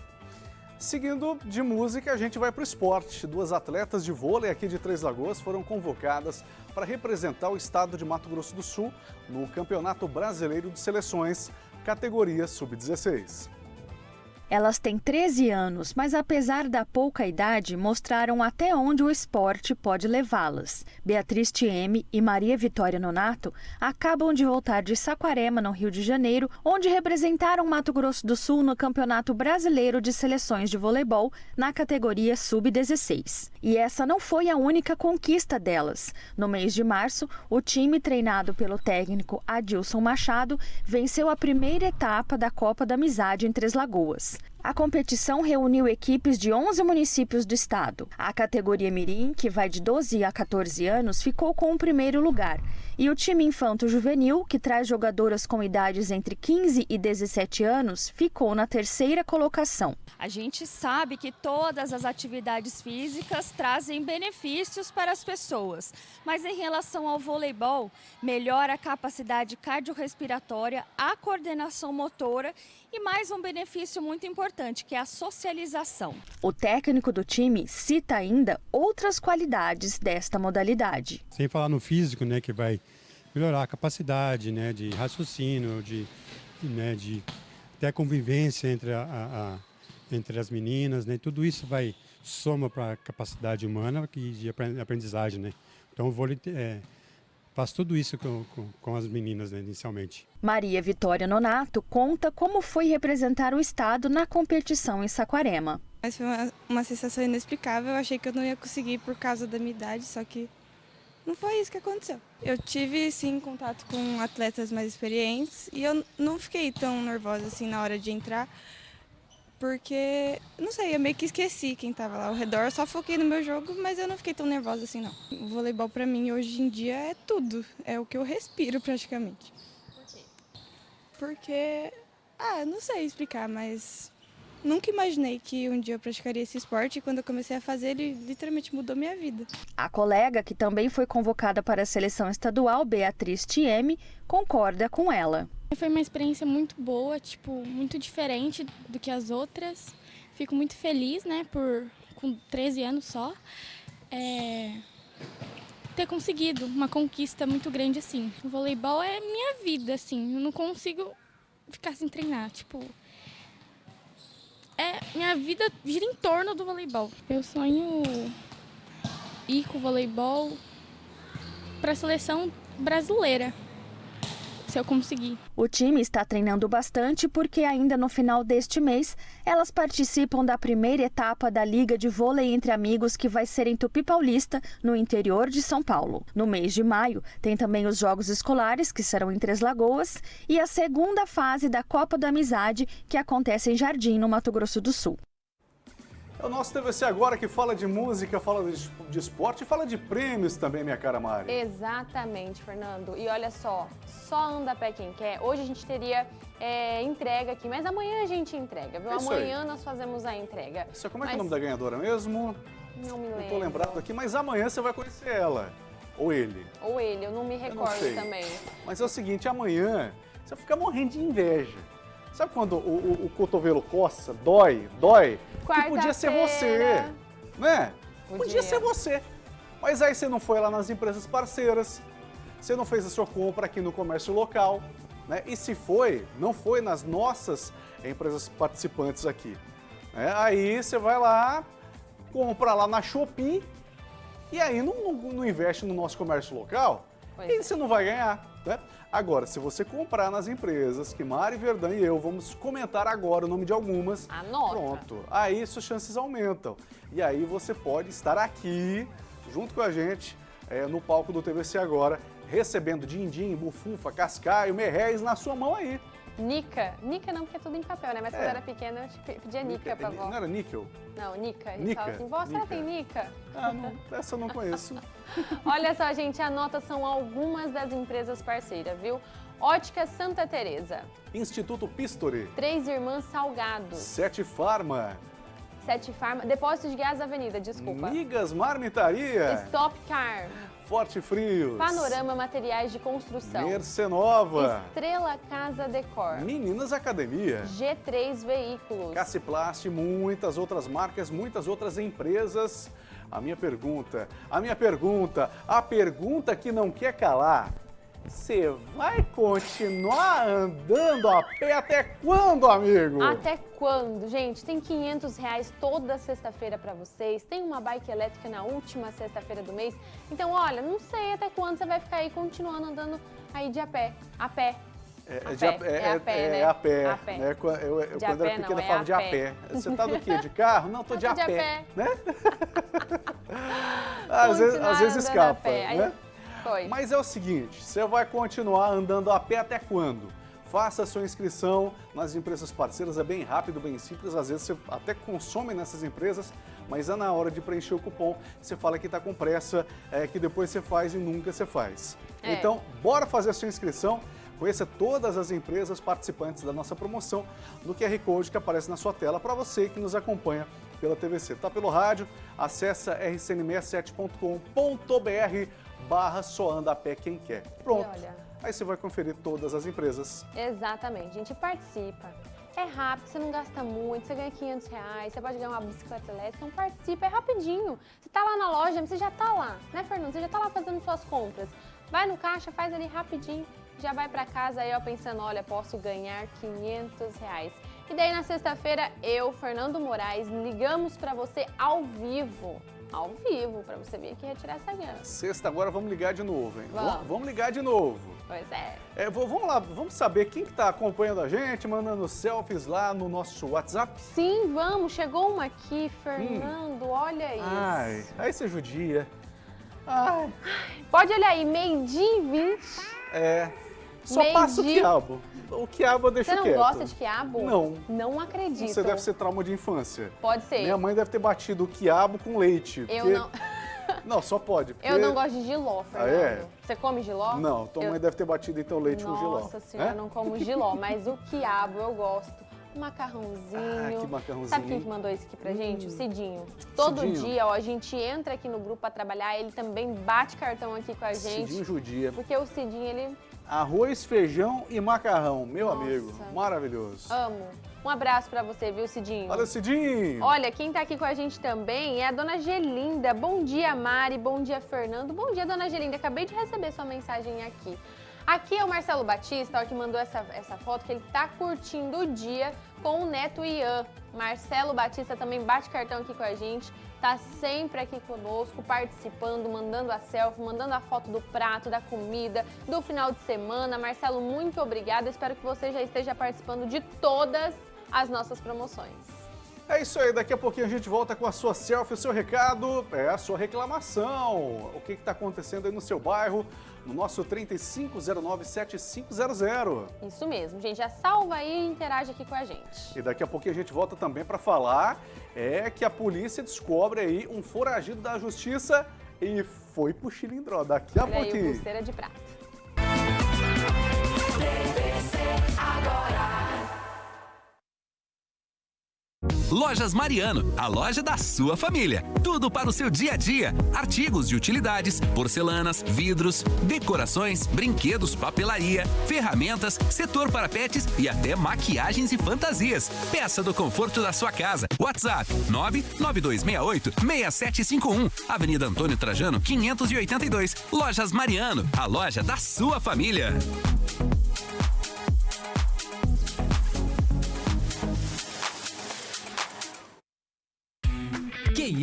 Seguindo de música, a gente vai para o esporte. Duas atletas de vôlei aqui de Três Lagoas foram convocadas para representar o estado de Mato Grosso do Sul no Campeonato Brasileiro de Seleções, categoria Sub-16. Elas têm 13 anos, mas apesar da pouca idade, mostraram até onde o esporte pode levá-las. Beatriz Tieme e Maria Vitória Nonato acabam de voltar de Saquarema, no Rio de Janeiro, onde representaram Mato Grosso do Sul no Campeonato Brasileiro de Seleções de Voleibol na categoria Sub-16. E essa não foi a única conquista delas. No mês de março, o time treinado pelo técnico Adilson Machado venceu a primeira etapa da Copa da Amizade em Três Lagoas. A competição reuniu equipes de 11 municípios do estado. A categoria Mirim, que vai de 12 a 14 anos, ficou com o primeiro lugar. E o time Infanto Juvenil, que traz jogadoras com idades entre 15 e 17 anos, ficou na terceira colocação. A gente sabe que todas as atividades físicas trazem benefícios para as pessoas, mas em relação ao voleibol, melhora a capacidade cardiorrespiratória, a coordenação motora e mais um benefício muito importante, que é a socialização. O técnico do time cita ainda outras qualidades desta modalidade. Sem falar no físico, né, que vai melhorar a capacidade, né, de raciocínio, de, né, de até convivência entre, a, a, a entre as meninas, né, tudo isso vai soma para a capacidade humana e de aprendizagem, né. Então o vôlei é, faz tudo isso com, com, com as meninas né, inicialmente. Maria Vitória Nonato conta como foi representar o estado na competição em Saquarema. Mas foi uma, uma sensação inexplicável, eu achei que eu não ia conseguir por causa da minha idade, só que não foi isso que aconteceu. Eu tive sim contato com atletas mais experientes e eu não fiquei tão nervosa assim na hora de entrar, porque, não sei, eu meio que esqueci quem estava lá ao redor, só foquei no meu jogo, mas eu não fiquei tão nervosa assim não. O voleibol para mim hoje em dia é tudo, é o que eu respiro praticamente. Por quê? Porque, ah, não sei explicar, mas Nunca imaginei que um dia eu praticaria esse esporte e quando eu comecei a fazer, ele literalmente mudou minha vida. A colega, que também foi convocada para a seleção estadual, Beatriz Tieme, concorda com ela. Foi uma experiência muito boa, tipo, muito diferente do que as outras. Fico muito feliz, né, por com 13 anos só, é, ter conseguido uma conquista muito grande assim. O voleibol é minha vida, assim, eu não consigo ficar sem treinar, tipo, é minha vida gira em torno do voleibol. Eu sonho ir com o voleibol para a seleção brasileira se eu conseguir. O time está treinando bastante porque ainda no final deste mês elas participam da primeira etapa da Liga de Vôlei entre Amigos que vai ser em Tupi Paulista, no interior de São Paulo. No mês de maio tem também os Jogos Escolares, que serão em Três Lagoas, e a segunda fase da Copa da Amizade, que acontece em Jardim, no Mato Grosso do Sul. É o nosso TVC agora que fala de música, fala de, esporte e fala de prêmios também, minha cara Mari. Exatamente, Fernando. E olha só, só anda pé quem quer. Hoje a gente teria é, entrega aqui, mas amanhã a gente entrega, viu? É amanhã aí. nós fazemos a entrega. Isso, como é mas... que é o nome da ganhadora mesmo? Não me lembro. Não tô lembrado aqui, mas amanhã você vai conhecer ela. Ou ele. Ou ele, eu não me recordo não também. Mas é o seguinte, amanhã você vai ficar morrendo de inveja. Sabe quando o, o, o cotovelo coça, dói, dói? Que podia ser você, né? Podia. podia ser você. Mas aí você não foi lá nas empresas parceiras, você não fez a sua compra aqui no comércio local, né? E se foi, não foi nas nossas empresas participantes aqui. Né? Aí você vai lá, compra lá na Shopee e aí não, não, não investe no nosso comércio local pois e é. você não vai ganhar. Né? Agora, se você comprar nas empresas que Mari Verdão e eu vamos comentar agora o nome de algumas, Anota. pronto, aí suas chances aumentam. E aí você pode estar aqui, junto com a gente, é, no palco do TVC Agora, recebendo din-din, bufunfa, cascaio, merréis na sua mão aí. Nica. Nica não, porque é tudo em papel, né? Mas quando é. eu era pequena, eu pedia Nica, Nica pra avó. Não era níquel? Não, Nica. A gente Nica. fala assim, vó, será tem Nica? Ah, não, essa eu não conheço. (laughs) Olha só, gente, anota são algumas das empresas parceiras, viu? Ótica Santa Teresa. Instituto Pistori. Três Irmãs Salgado. Sete Farma. Sete Farma, Depósito de Gás Avenida, desculpa. Migas Marmitaria. Stop Car. Forte Frios. Panorama Materiais de Construção. Mercenova. Estrela Casa Decor. Meninas Academia. G3 Veículos. Caciplast, muitas outras marcas, muitas outras empresas. A minha pergunta, a minha pergunta, a pergunta que não quer calar. Você vai continuar andando a pé até quando, amigo? Até quando? Gente, tem 500 reais toda sexta-feira para vocês. Tem uma bike elétrica na última sexta-feira do mês. Então, olha, não sei até quando você vai ficar aí continuando andando aí de a pé. A pé. É, a de a, pé, é, é a pé, é, né? é a pé. A pé. Né? Eu, eu, quando a era pé, pequena, não, eu é falava de a pé. Você tá do quê? De carro? Não, tô de Tô a de a pé. Né? (laughs) às, vezes, às vezes escapa. pé. Aí- Né? Foi. Mas é o seguinte, você vai continuar andando a pé até quando? Faça a sua inscrição nas empresas parceiras, é bem rápido, bem simples, às vezes você até consome nessas empresas, mas é na hora de preencher o cupom, você fala que está com pressa, é, que depois você faz e nunca você faz. É. Então, bora fazer a sua inscrição, conheça todas as empresas participantes da nossa promoção no QR Code que aparece na sua tela para você que nos acompanha pela TVC. Tá pelo rádio? Acessa rcn67.com.br barra só anda a pé quem quer. Pronto. E olha- Aí você vai conferir todas as empresas. Exatamente, gente, participa. É rápido, você não gasta muito, você ganha 500 reais, você pode ganhar uma bicicleta elétrica, então participa, é rapidinho. Você tá lá na loja, você já tá lá, né, Fernando? Você já tá lá fazendo suas compras. Vai no caixa, faz ali rapidinho, já vai pra casa aí, ó, pensando, olha, posso ganhar 500 reais. E daí na sexta-feira, eu, Fernando Moraes, ligamos pra você ao vivo. Ao vivo, pra você vir aqui retirar essa grana. Sexta agora vamos ligar de novo, hein? Vamos. Vamos ligar de novo. Pois é. É, vamos lá, vamos saber quem que tá acompanhando a gente, mandando selfies lá no nosso WhatsApp. Sim, vamos, chegou uma aqui, Fernando, olha isso. Ai, aí você judia. Ai, Pode olhar aí, meio-dia e 20. é. Só Meio passa o dia. O quiabo eu deixo Você não quieto. gosta de quiabo? Não. Não acredito. Você deve ser trauma de infância. Pode ser. Minha mãe deve ter batido o quiabo com leite. Eu porque- não, (laughs) Não, só pode. eu porque- não gosto de giló, Ah, Fernando. é? Você come giló? Não, tua Eu- mãe deve ter batido então leite com giló. Nossa senhora, É? eu não como giló, mas o quiabo eu gosto. Um macarrãozinho. Ah, que macarrãozinho. Sabe quem que mandou isso aqui pra gente? O Cidinho. Todo Cidinho. dia, ó, a gente entra aqui no grupo pra trabalhar, ele também bate cartão aqui com a gente. Cidinho judia. Porque o Cidinho, ele Arroz, feijão e macarrão. Meu Nossa. amigo, maravilhoso. amo. Um abraço pra você, viu, Cidinho? Olha, Cidinho. Olha, quem tá aqui com a gente também é a dona Gelinda. Bom dia, Mari. Bom dia, Fernando. Bom dia, dona Gelinda. Acabei de receber sua mensagem aqui. Aqui é o Marcelo Batista, ó, que mandou essa, essa foto, que ele tá curtindo o dia com o neto Ian. Marcelo Batista também bate cartão aqui com a gente. Tá sempre aqui conosco, participando, mandando a selfie, mandando a foto do prato, da comida, do final de semana. Marcelo, muito obrigada. Espero que você já esteja participando de todas as nossas promoções. É isso aí, daqui a pouquinho a gente volta com a sua selfie, o seu recado, é a sua reclamação. O que está acontecendo aí no seu bairro, no nosso 3509-7500. Isso mesmo, gente. Já salva aí e interage aqui com a gente. E daqui a pouquinho a gente volta também para falar é que a polícia descobre aí um foragido da justiça e foi pro Chilindró. Daqui a Olha aí, o pouquinho. pulseira de prata. Lojas Mariano, a loja da sua família. Tudo para o seu dia a dia. Artigos de utilidades, porcelanas, vidros, decorações, brinquedos, papelaria, ferramentas, setor para pets e até maquiagens e fantasias. Peça do conforto da sua casa. WhatsApp 99268 6751. Avenida Antônio Trajano 582. Lojas Mariano, a loja da sua família.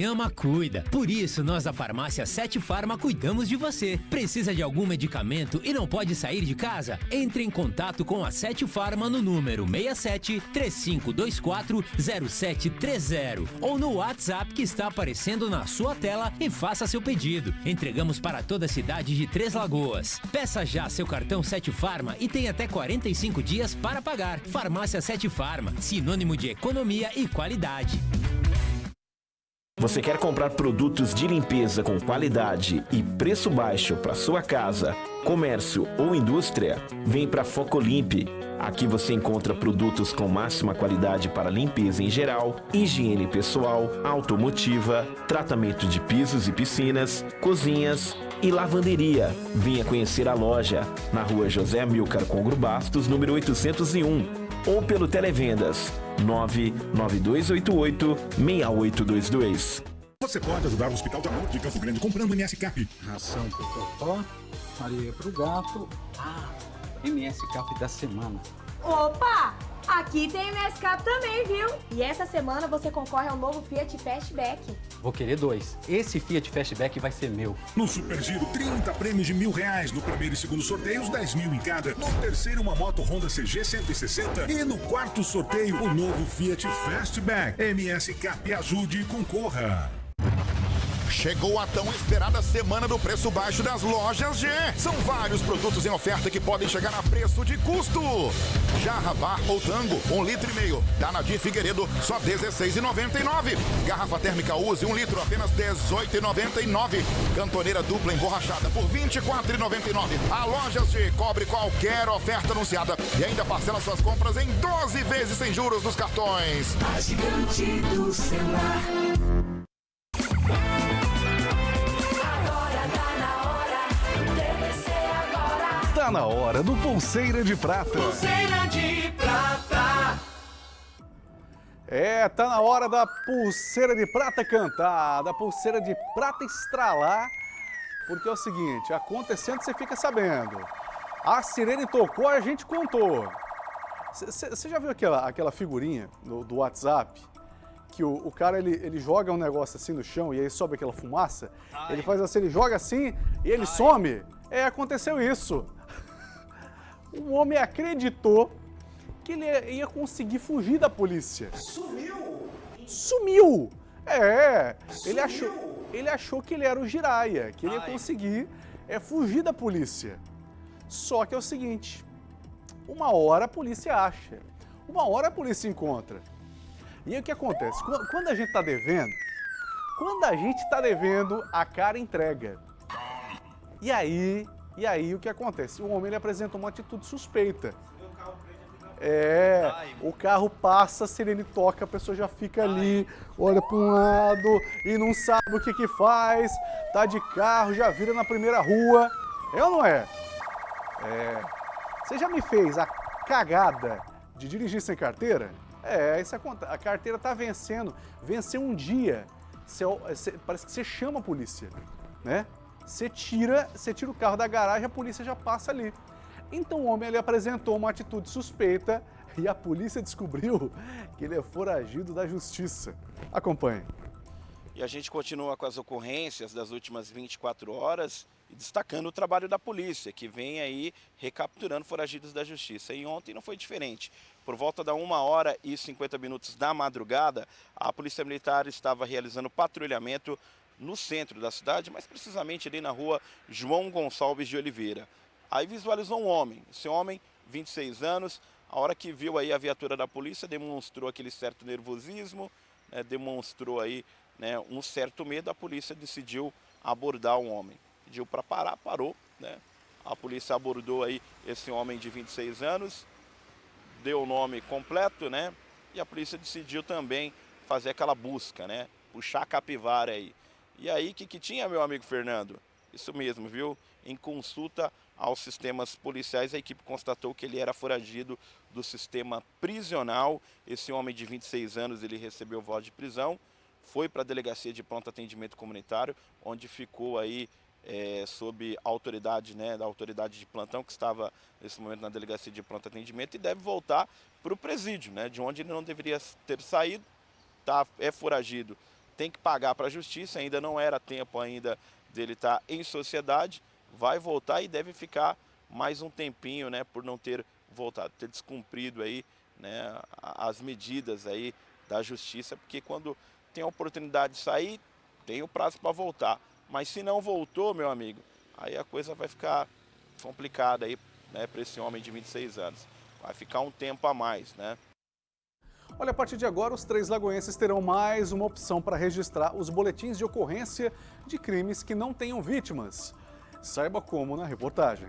Ama, cuida. Por isso, nós da Farmácia Sete Farma cuidamos de você. Precisa de algum medicamento e não pode sair de casa? Entre em contato com a Sete Farma no número 67 3524 0730 ou no WhatsApp que está aparecendo na sua tela e faça seu pedido. Entregamos para toda a cidade de Três Lagoas. Peça já seu cartão Sete Farma e tem até 45 dias para pagar. Farmácia Sete Farma, sinônimo de economia e qualidade. Você quer comprar produtos de limpeza com qualidade e preço baixo para sua casa, comércio ou indústria? Vem para Focolimpe. Aqui você encontra produtos com máxima qualidade para limpeza em geral, higiene pessoal, automotiva, tratamento de pisos e piscinas, cozinhas e lavanderia. Venha conhecer a loja na rua José Amilcar Congro Bastos, número 801, ou pelo Televendas 99288-6822. Você pode ajudar o Hospital de Amor de Campo Grande comprando MS Cap. Ração pro Totó, areia pro gato. Ah, MS Cap da semana. Opa! Aqui tem MSCap também, viu? E essa semana você concorre ao novo Fiat Fastback. Vou querer dois. Esse Fiat Fastback vai ser meu. No Super Giro, 30 prêmios de mil reais. No primeiro e segundo sorteios, 10 mil em cada. No terceiro, uma moto Honda CG 160. E no quarto sorteio, o novo Fiat Fastback. MS Cap ajude e concorra. Chegou a tão esperada semana do preço baixo das lojas G. São vários produtos em oferta que podem chegar a preço de custo. Jarra Bar ou Tango, um litro e meio. Da Nadir Figueiredo, só R$16,99. Garrafa térmica Use, um litro, apenas R$18,99. Cantoneira dupla emborrachada por R$24,99. A Lojas G cobre qualquer oferta anunciada e ainda parcela suas compras em 12 vezes sem juros nos cartões. A gigante do celular. Tá na hora do Pulseira de Prata. Pulseira de prata. É, tá na hora da Pulseira de Prata cantar, da Pulseira de Prata estralar, porque é o seguinte, acontecendo você fica sabendo. A sirene tocou, a gente contou. Você já viu aquela, aquela figurinha do, do WhatsApp? Que o, o, cara ele, ele joga um negócio assim no chão e aí sobe aquela fumaça? Ai. Ele faz assim, ele joga assim e ele Ai. some? É, aconteceu isso. O homem acreditou que ele ia conseguir fugir da polícia. Sumiu! Sumiu! É, Sumiu. ele achou, ele achou que ele era o Jiraya, que ele ia conseguir é, fugir da polícia. Só que é o seguinte, uma hora a polícia acha, uma hora a polícia encontra. E aí o que acontece? Quando a gente está devendo, quando a gente está devendo, a cara entrega. E aí, e aí o que acontece? O homem ele apresenta uma atitude suspeita. É, o carro passa, se ele toca, a pessoa já fica ali, olha para um lado e não sabe o que que faz, tá de carro, já vira na primeira rua. É ou não é? É. Você já me fez a cagada de dirigir sem carteira? É, isso acontece. A carteira tá vencendo. Venceu um dia. Você, você, parece que você chama a polícia, né? Você tira, você tira o carro da garagem, a polícia já passa ali. Então o homem ele apresentou uma atitude suspeita (laughs) e a polícia descobriu que ele é foragido da justiça. Acompanhe. E a gente continua com as ocorrências das últimas 24 horas destacando o trabalho da polícia, que vem aí recapturando foragidos da justiça. E ontem não foi diferente. Por volta da 1 hora e 50 minutos da madrugada, a Polícia Militar estava realizando patrulhamento no centro da cidade, mais precisamente ali na rua João Gonçalves de Oliveira. Aí visualizou um homem, esse homem, 26 anos, a hora que viu aí a viatura da polícia, demonstrou aquele certo nervosismo, né, demonstrou aí né, um certo medo, a polícia decidiu abordar o homem. Pediu para parar, parou, né? A polícia abordou aí esse homem de 26 anos, deu o nome completo, né? E a polícia decidiu também fazer aquela busca, né? Puxar a capivara aí. E aí, o que, que tinha, meu amigo Fernando? Isso mesmo, viu? Em consulta aos sistemas policiais, a equipe constatou que ele era foragido do sistema prisional. Esse homem de 26 anos, ele recebeu voz de prisão, foi para a delegacia de pronto atendimento comunitário, onde ficou aí é, sob autoridade, né, da autoridade de plantão que estava nesse momento na delegacia de pronto atendimento e deve voltar para o presídio, né, de onde ele não deveria ter saído, tá, é foragido tem que pagar para a justiça, ainda não era tempo ainda dele estar tá em sociedade, vai voltar e deve ficar mais um tempinho, né, por não ter voltado, ter descumprido aí, né, as medidas aí da justiça, porque quando tem a oportunidade de sair, tem o prazo para voltar. Mas se não voltou, meu amigo, aí a coisa vai ficar complicada aí, né, para esse homem de 26 anos. Vai ficar um tempo a mais, né? Olha, a partir de agora, os três lagoenses terão mais uma opção para registrar os boletins de ocorrência de crimes que não tenham vítimas. Saiba como na reportagem.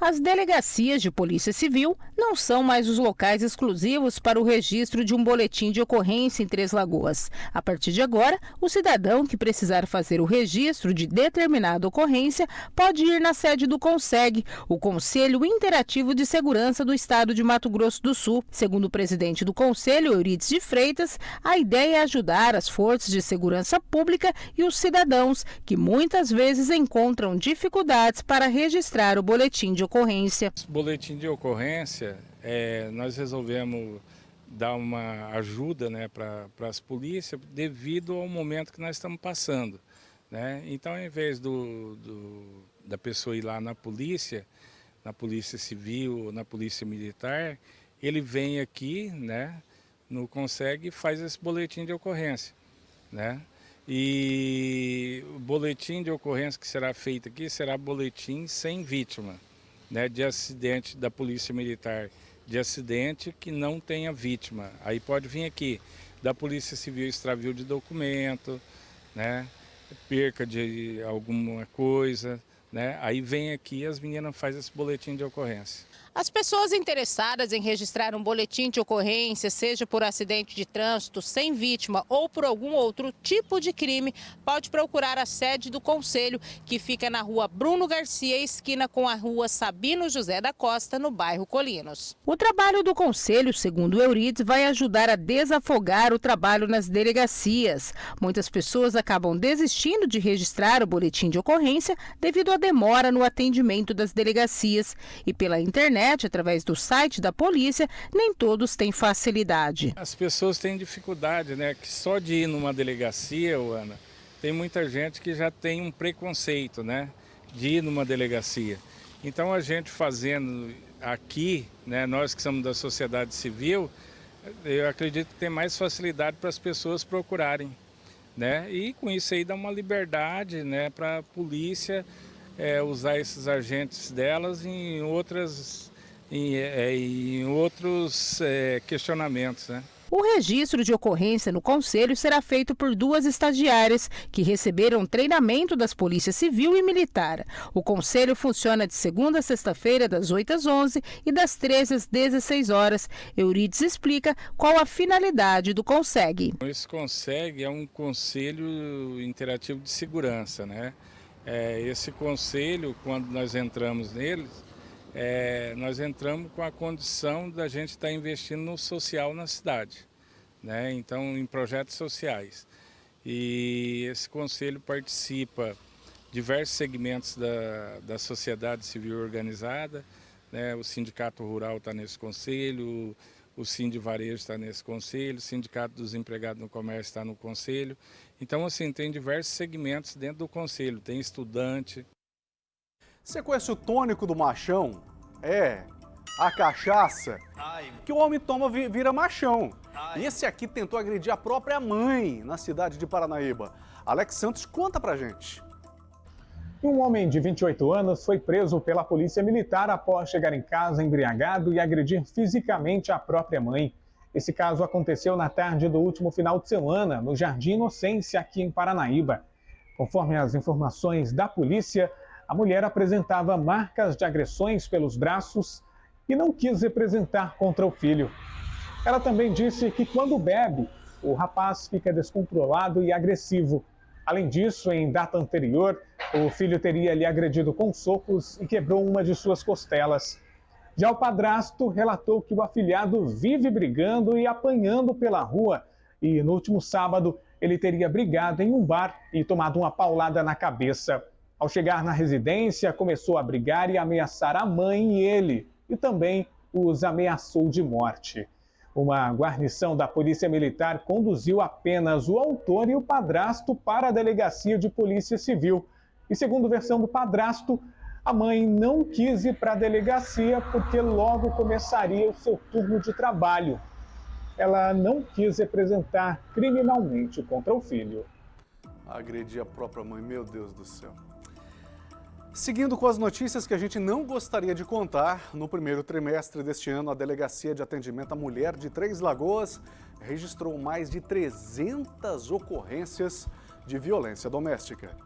As delegacias de Polícia Civil não são mais os locais exclusivos para o registro de um boletim de ocorrência em Três Lagoas. A partir de agora, o cidadão que precisar fazer o registro de determinada ocorrência pode ir na sede do CONSEG, o Conselho Interativo de Segurança do Estado de Mato Grosso do Sul. Segundo o presidente do Conselho, Eurides de Freitas, a ideia é ajudar as forças de segurança pública e os cidadãos que muitas vezes encontram dificuldades para registrar o boletim de ocorrência ocorrência. Boletim de ocorrência, é, nós resolvemos dar uma ajuda né, para as polícias devido ao momento que nós estamos passando. Né? Então, ao invés do, do, da pessoa ir lá na polícia, na polícia civil, na polícia militar, ele vem aqui, né, no consegue e faz esse boletim de ocorrência. Né? E o boletim de ocorrência que será feito aqui será boletim sem vítima né, de acidente da Polícia Militar, de acidente que não tenha vítima. Aí pode vir aqui da Polícia Civil extravio de documento, né, perca de alguma coisa, né, aí vem aqui e as meninas fazem esse boletim de ocorrência. As pessoas interessadas em registrar um boletim de ocorrência, seja por acidente de trânsito sem vítima ou por algum outro tipo de crime, pode procurar a sede do Conselho, que fica na rua Bruno Garcia, esquina com a rua Sabino José da Costa, no bairro Colinos. O trabalho do Conselho, segundo Eurides, vai ajudar a desafogar o trabalho nas delegacias. Muitas pessoas acabam desistindo de registrar o boletim de ocorrência devido à demora no atendimento das delegacias e pela internet internet, através do site da polícia, nem todos têm facilidade. As pessoas têm dificuldade, né? Que só de ir numa delegacia, Ana, tem muita gente que já tem um preconceito, né? De ir numa delegacia. Então a gente fazendo aqui, né? Nós que somos da sociedade civil, eu acredito que tem mais facilidade para as pessoas procurarem. Né? E com isso aí dá uma liberdade né, para a polícia é, usar esses agentes delas em outras em, é, em outros é, questionamentos. Né? O registro de ocorrência no Conselho será feito por duas estagiárias que receberam treinamento das Polícias Civil e Militar. O Conselho funciona de segunda a sexta-feira, das 8 às 11 e das 13 às 16 horas. Eurides explica qual a finalidade do CONSEG. Esse CONSEG é um conselho interativo de segurança, né? É, esse conselho, quando nós entramos neles, é, nós entramos com a condição da gente estar tá investindo no social na cidade, né? então em projetos sociais. E esse conselho participa diversos segmentos da, da sociedade civil organizada, né? o Sindicato Rural está nesse conselho, o Sind Varejo está nesse conselho, o Sindicato dos Empregados no Comércio está no conselho. Então, assim, tem diversos segmentos dentro do conselho, tem estudante. Você conhece o tônico do machão? É, a cachaça Ai. que o homem toma vira machão. E esse aqui tentou agredir a própria mãe na cidade de Paranaíba. Alex Santos conta pra gente. Um homem de 28 anos foi preso pela polícia militar após chegar em casa embriagado e agredir fisicamente a própria mãe. Esse caso aconteceu na tarde do último final de semana, no Jardim Inocência, aqui em Paranaíba. Conforme as informações da polícia, a mulher apresentava marcas de agressões pelos braços e não quis representar contra o filho. Ela também disse que quando bebe, o rapaz fica descontrolado e agressivo Além disso, em data anterior, o filho teria lhe agredido com socos e quebrou uma de suas costelas. Já o padrasto relatou que o afilhado vive brigando e apanhando pela rua e no último sábado ele teria brigado em um bar e tomado uma paulada na cabeça. Ao chegar na residência, começou a brigar e ameaçar a mãe e ele, e também os ameaçou de morte. Uma guarnição da Polícia Militar conduziu apenas o autor e o padrasto para a delegacia de Polícia Civil. E segundo versão do padrasto, a mãe não quis ir para a delegacia porque logo começaria o seu turno de trabalho. Ela não quis representar criminalmente contra o filho. Agredir a própria mãe, meu Deus do céu. Seguindo com as notícias que a gente não gostaria de contar, no primeiro trimestre deste ano, a Delegacia de Atendimento à Mulher de Três Lagoas registrou mais de 300 ocorrências de violência doméstica.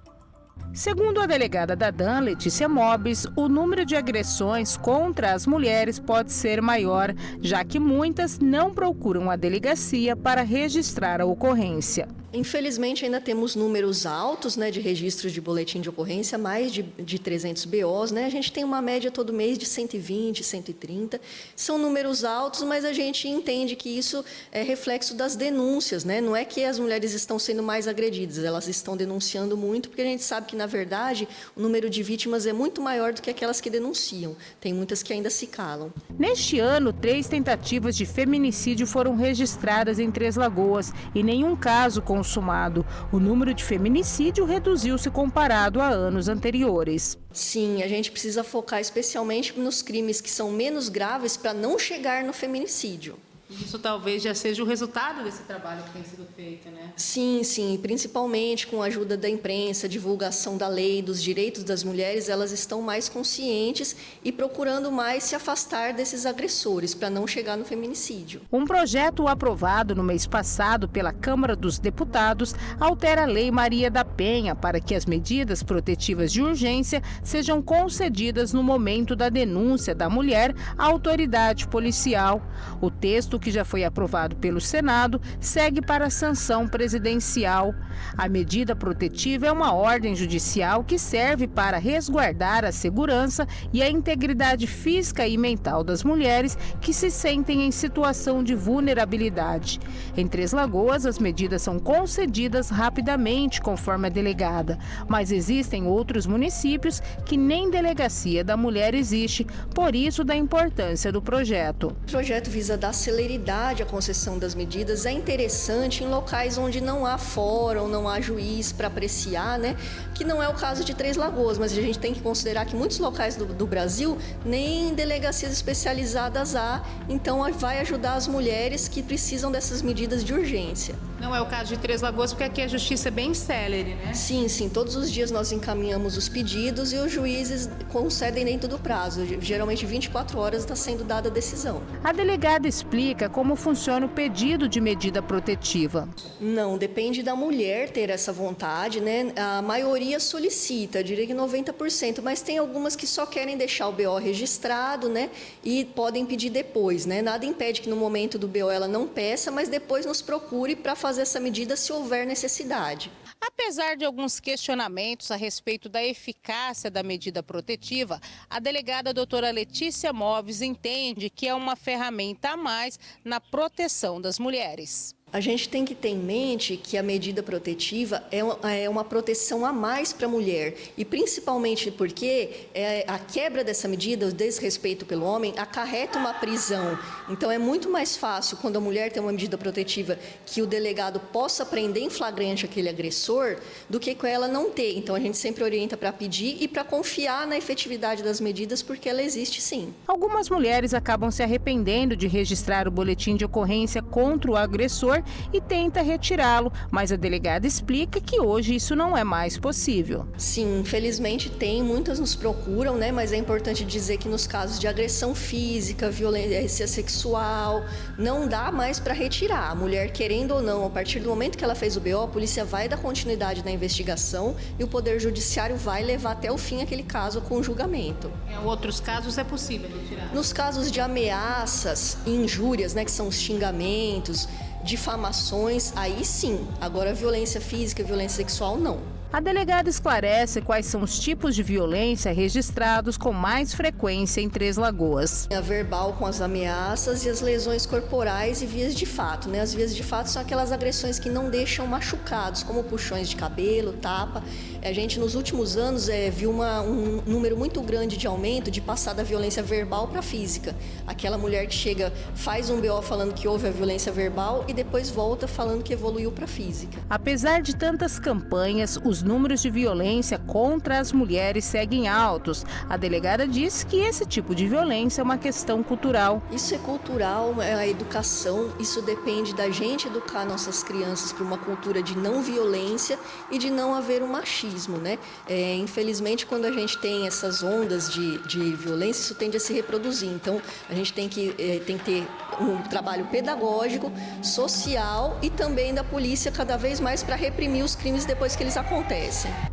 Segundo a delegada da DAN, Letícia Mobis, o número de agressões contra as mulheres pode ser maior, já que muitas não procuram a delegacia para registrar a ocorrência. Infelizmente, ainda temos números altos né, de registros de boletim de ocorrência, mais de, de 300 BOs. Né? A gente tem uma média todo mês de 120, 130. São números altos, mas a gente entende que isso é reflexo das denúncias. Né? Não é que as mulheres estão sendo mais agredidas, elas estão denunciando muito, porque a gente sabe que, na verdade, o número de vítimas é muito maior do que aquelas que denunciam. Tem muitas que ainda se calam. Neste ano, três tentativas de feminicídio foram registradas em Três Lagoas e nenhum caso com consumado. O número de feminicídio reduziu-se comparado a anos anteriores. Sim, a gente precisa focar especialmente nos crimes que são menos graves para não chegar no feminicídio. Isso talvez já seja o resultado desse trabalho que tem sido feito, né? Sim, sim, principalmente com a ajuda da imprensa, divulgação da lei, dos direitos das mulheres, elas estão mais conscientes e procurando mais se afastar desses agressores para não chegar no feminicídio. Um projeto aprovado no mês passado pela Câmara dos Deputados altera a Lei Maria da Penha para que as medidas protetivas de urgência sejam concedidas no momento da denúncia da mulher à autoridade policial. O texto texto que já foi aprovado pelo Senado segue para a sanção presidencial. A medida protetiva é uma ordem judicial que serve para resguardar a segurança e a integridade física e mental das mulheres que se sentem em situação de vulnerabilidade. Em Três Lagoas, as medidas são concedidas rapidamente, conforme a delegada, mas existem outros municípios que nem delegacia da mulher existe, por isso da importância do projeto. O projeto visa dar celeridade à concessão das medidas é interessante em locais onde não há fórum, não há juiz para apreciar, né? Que não é o caso de Três Lagoas, mas a gente tem que considerar que muitos locais do, do Brasil nem delegacias especializadas há, então vai ajudar as mulheres que precisam dessas medidas de urgência. Não é o caso de Três Lagoas, porque aqui a justiça é bem célere, né? Sim, sim. Todos os dias nós encaminhamos os pedidos e os juízes concedem dentro do prazo. Geralmente 24 horas está sendo dada a decisão. A delegada explica como funciona o pedido de medida protetiva. Não, depende da mulher ter essa vontade, né? A maioria solicita, diria que 90%, mas tem algumas que só querem deixar o BO registrado, né? E podem pedir depois, né? Nada impede que no momento do BO ela não peça, mas depois nos procure para fazer essa medida se houver necessidade. Apesar de alguns questionamentos a respeito da eficácia da medida protetiva, a delegada doutora Letícia Moves entende que é uma ferramenta a mais na proteção das mulheres. A gente tem que ter em mente que a medida protetiva é uma é proteção a mais para a mulher e principalmente porque é, a quebra dessa medida, o desrespeito pelo homem, acarreta uma prisão. Então é muito mais fácil quando a mulher tem uma medida protetiva que o delegado possa prender em flagrante aquele agressor do que com ela não ter. Então a gente sempre orienta para pedir e para confiar na efetividade das medidas porque ela existe sim. Algumas mulheres acabam se arrependendo de registrar o boletim de ocorrência contra o agressor e tenta retirá-lo, mas a delegada explica que hoje isso não é mais possível. Sim, infelizmente tem, muitas nos procuram, né? Mas é importante dizer que nos casos de agressão física, violência sexual, não dá mais para retirar. A mulher, querendo ou não, a partir do momento que ela fez o BO, a polícia vai dar continuidade na investigação e o Poder Judiciário vai levar até o fim aquele caso com julgamento. Em outros casos é possível retirar? Nos casos de ameaças e injúrias, né, que são os xingamentos, difamações, aí sim. Agora, violência física, violência sexual, não. A delegada esclarece quais são os tipos de violência registrados com mais frequência em Três Lagoas. A verbal com as ameaças e as lesões corporais e vias de fato. Né? As vias de fato são aquelas agressões que não deixam machucados, como puxões de cabelo, tapa. A gente, nos últimos anos, é, viu uma, um número muito grande de aumento de passar da violência verbal para física. Aquela mulher que chega, faz um BO falando que houve a violência verbal e depois volta falando que evoluiu para física. Apesar de tantas campanhas, os os números de violência contra as mulheres seguem altos. A delegada diz que esse tipo de violência é uma questão cultural. Isso é cultural, é a educação, isso depende da gente educar nossas crianças para uma cultura de não violência e de não haver um machismo, né? É, infelizmente, quando a gente tem essas ondas de, de violência, isso tende a se reproduzir. Então, a gente tem que, é, tem que ter um trabalho pedagógico, social e também da polícia cada vez mais para reprimir os crimes depois que eles acontecem.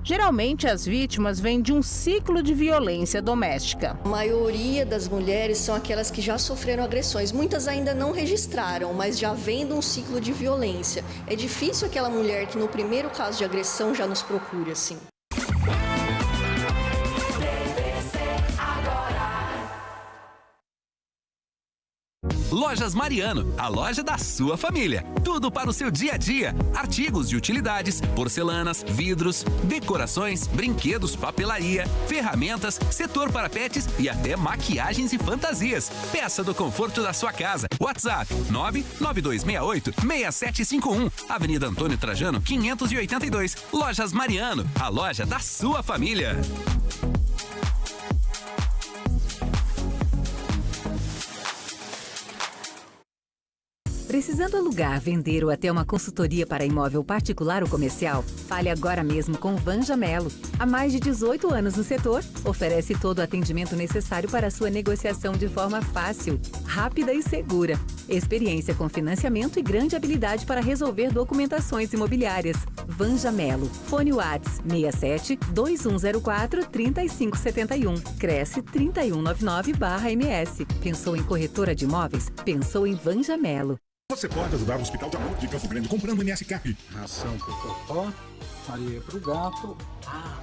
Geralmente, as vítimas vêm de um ciclo de violência doméstica. A maioria das mulheres são aquelas que já sofreram agressões. Muitas ainda não registraram, mas já vêm de um ciclo de violência. É difícil aquela mulher que no primeiro caso de agressão já nos procure assim. Lojas Mariano, a loja da sua família. Tudo para o seu dia a dia. Artigos de utilidades, porcelanas, vidros, decorações, brinquedos, papelaria, ferramentas, setor para pets e até maquiagens e fantasias. Peça do conforto da sua casa. WhatsApp 99268 6751. Avenida Antônio Trajano, 582. Lojas Mariano, a loja da sua família. Precisando alugar, vender ou até uma consultoria para imóvel particular ou comercial? Fale agora mesmo com Vanja Melo. Há mais de 18 anos no setor, oferece todo o atendimento necessário para sua negociação de forma fácil, rápida e segura. Experiência com financiamento e grande habilidade para resolver documentações imobiliárias. Vanja Melo. Fone Whats 67 2104 3571. Cresce 3199-MS. Pensou em corretora de imóveis? Pensou em Vanja Melo. Você pode ajudar o Hospital de Amor de Campo Grande comprando MS Cap. Ração pro Totó, Maria pro gato. Ah,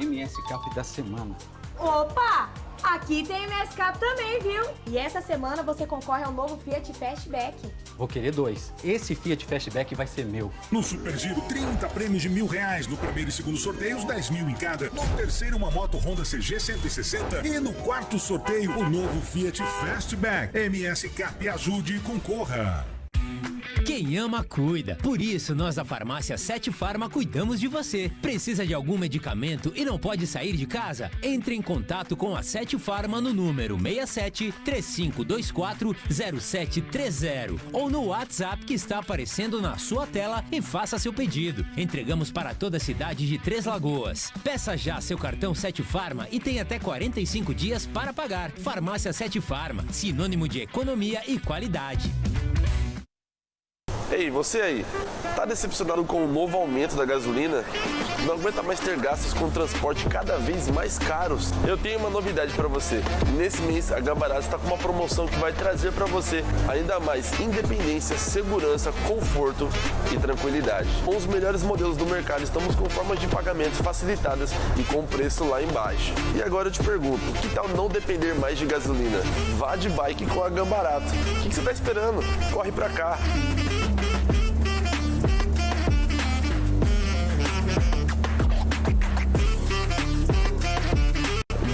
MS Cap da semana. Opa! Aqui tem MSCAP também, viu? E essa semana você concorre ao novo Fiat Fastback. Vou querer dois. Esse Fiat Fastback vai ser meu. No Super Giro, 30 prêmios de mil reais. No primeiro e segundo sorteios, 10 mil em cada. No terceiro, uma moto Honda CG 160. E no quarto sorteio, o novo Fiat Fastback. MS Cap ajude e concorra. Quem ama, cuida. Por isso, nós da farmácia Sete Farma cuidamos de você. Precisa de algum medicamento e não pode sair de casa? Entre em contato com a Sete Farma no número 67 3524 0730 ou no WhatsApp que está aparecendo na sua tela e faça seu pedido. Entregamos para toda a cidade de Três Lagoas. Peça já seu cartão Sete Farma e tem até 45 dias para pagar. Farmácia Sete Farma, sinônimo de economia e qualidade. Ei, você aí, tá decepcionado com o novo aumento da gasolina? Não aguenta mais ter gastos com transporte cada vez mais caros? Eu tenho uma novidade para você. Nesse mês, a Gambarato está com uma promoção que vai trazer para você ainda mais independência, segurança, conforto e tranquilidade. Com os melhores modelos do mercado, estamos com formas de pagamento facilitadas e com preço lá embaixo. E agora eu te pergunto, que tal não depender mais de gasolina? Vá de bike com a Gambarato. O que você está esperando? Corre para cá.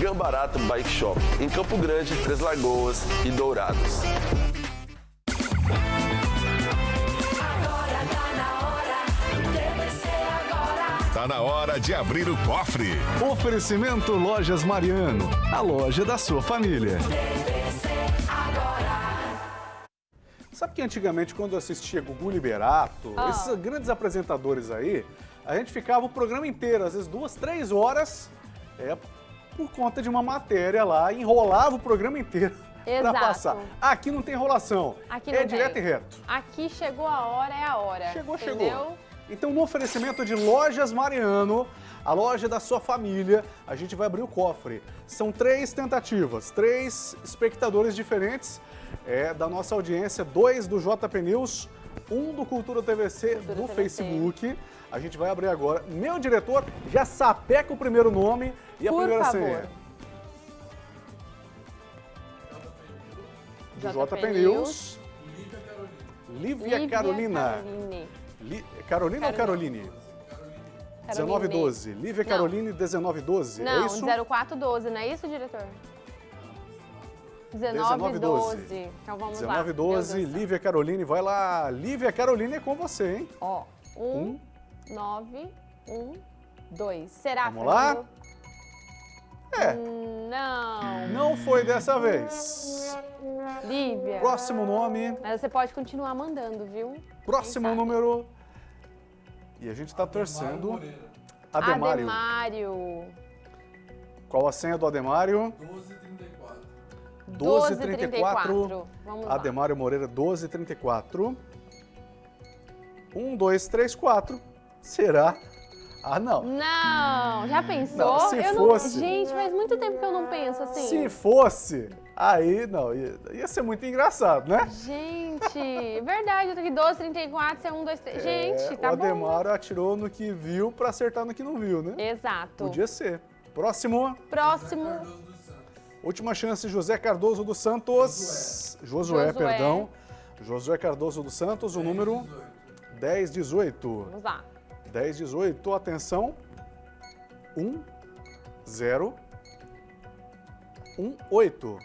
Gambarato Bike Shop, em Campo Grande, Três Lagoas e Dourados. Tá na hora de abrir o cofre. Oferecimento Lojas Mariano, a loja da sua família. Sabe que antigamente, quando eu assistia Gugu Liberato, Ah. esses grandes apresentadores aí, a gente ficava o programa inteiro, às vezes duas, três horas, é, por conta de uma matéria lá, enrolava o programa inteiro (laughs) para passar. Aqui não tem enrolação, Aqui é direto tem. e reto. Aqui chegou a hora, é a hora. Chegou, entendeu? chegou. Então, no oferecimento de Lojas Mariano, a loja da sua família, a gente vai abrir o cofre. São três tentativas, três espectadores diferentes é, da nossa audiência, dois do JP News, um do Cultura TVC no Facebook. A gente vai abrir agora. Meu diretor já sapeca o primeiro nome e a Por primeira favor. senha. JP, News. Lívia, Lívia Carolina. Caroline. Li- Carolina ou Caroline. Caroline? Caroline. 1912. Lívia Não. Caroline, 1912. Não, é isso? 0412, não é isso, diretor? 1912. Então vamos lá. 1912, Lívia Caroline, vai lá. Lívia Caroline é com você, hein? Ó, 1, 9, 1, Dois. Será, Vamos lá? Fernando? É. Hum, Não. Não foi dessa vez. Lívia. Próximo nome, Mas você pode continuar mandando, viu? próximo número. E a gente tá torcendo. Ademário. Ademário. Qual a senha do Ademário? 1234. Vamos lá. Ademário Moreira 1234. 1, 2, 3, 4. Será? Ah, não. Não, já pensou? Não, se eu fosse- não. Gente, faz muito tempo que eu não penso assim. Se fosse, aí não, ia, ia ser muito engraçado, né? Gente, verdade, eu tô aqui 12, 34, você é 1, 2, 3. Gente, É, tá o bom. Ademário atirou no que viu pra acertar no que não viu, né? Exato. Podia ser. Próximo, Próximo. última chance, José Cardoso dos Santos. Josué, Josué. perdão. Josué Cardoso dos Santos, o número 1018. Vamos lá. 1018, atenção. 1, 0, 1, 8.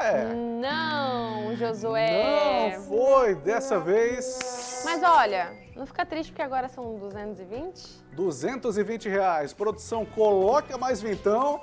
É. Não, Josué. Não foi dessa vez. Mas olha, não fica triste porque agora são 220? 220 reais. Produção, coloca mais vintão,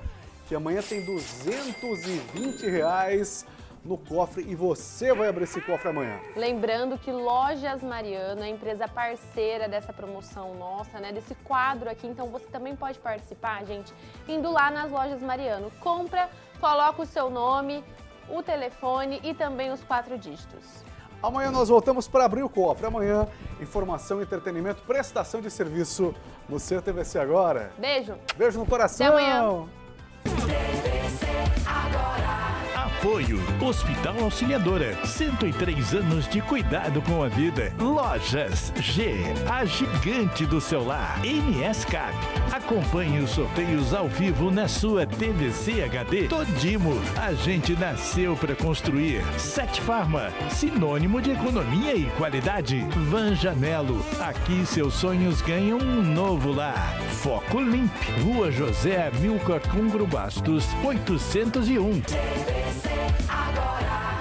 que amanhã tem 220 reais no cofre e você vai abrir esse cofre amanhã. Lembrando que Lojas Mariano é a empresa parceira dessa promoção nossa, né? Desse quadro aqui. Então você também pode participar, gente, indo lá nas Lojas Mariano. Compra, coloca o seu nome, o telefone e também os quatro dígitos. Amanhã nós voltamos para abrir o cofre. Amanhã, informação, entretenimento, prestação de serviço no seu TVC agora. Beijo. Beijo no coração. Até amanhã. Apoio Hospital Auxiliadora. 103 anos de cuidado com a vida. Lojas G, a gigante do celular. MS Cap. Acompanhe os sorteios ao vivo na sua TVC HD. Todimo, a gente nasceu para construir. Sete Farma, sinônimo de economia e qualidade. Van Janelo, aqui seus sonhos ganham um novo lar. Foco Limp, Rua José Milcar Cungro Bastos, 801 agora.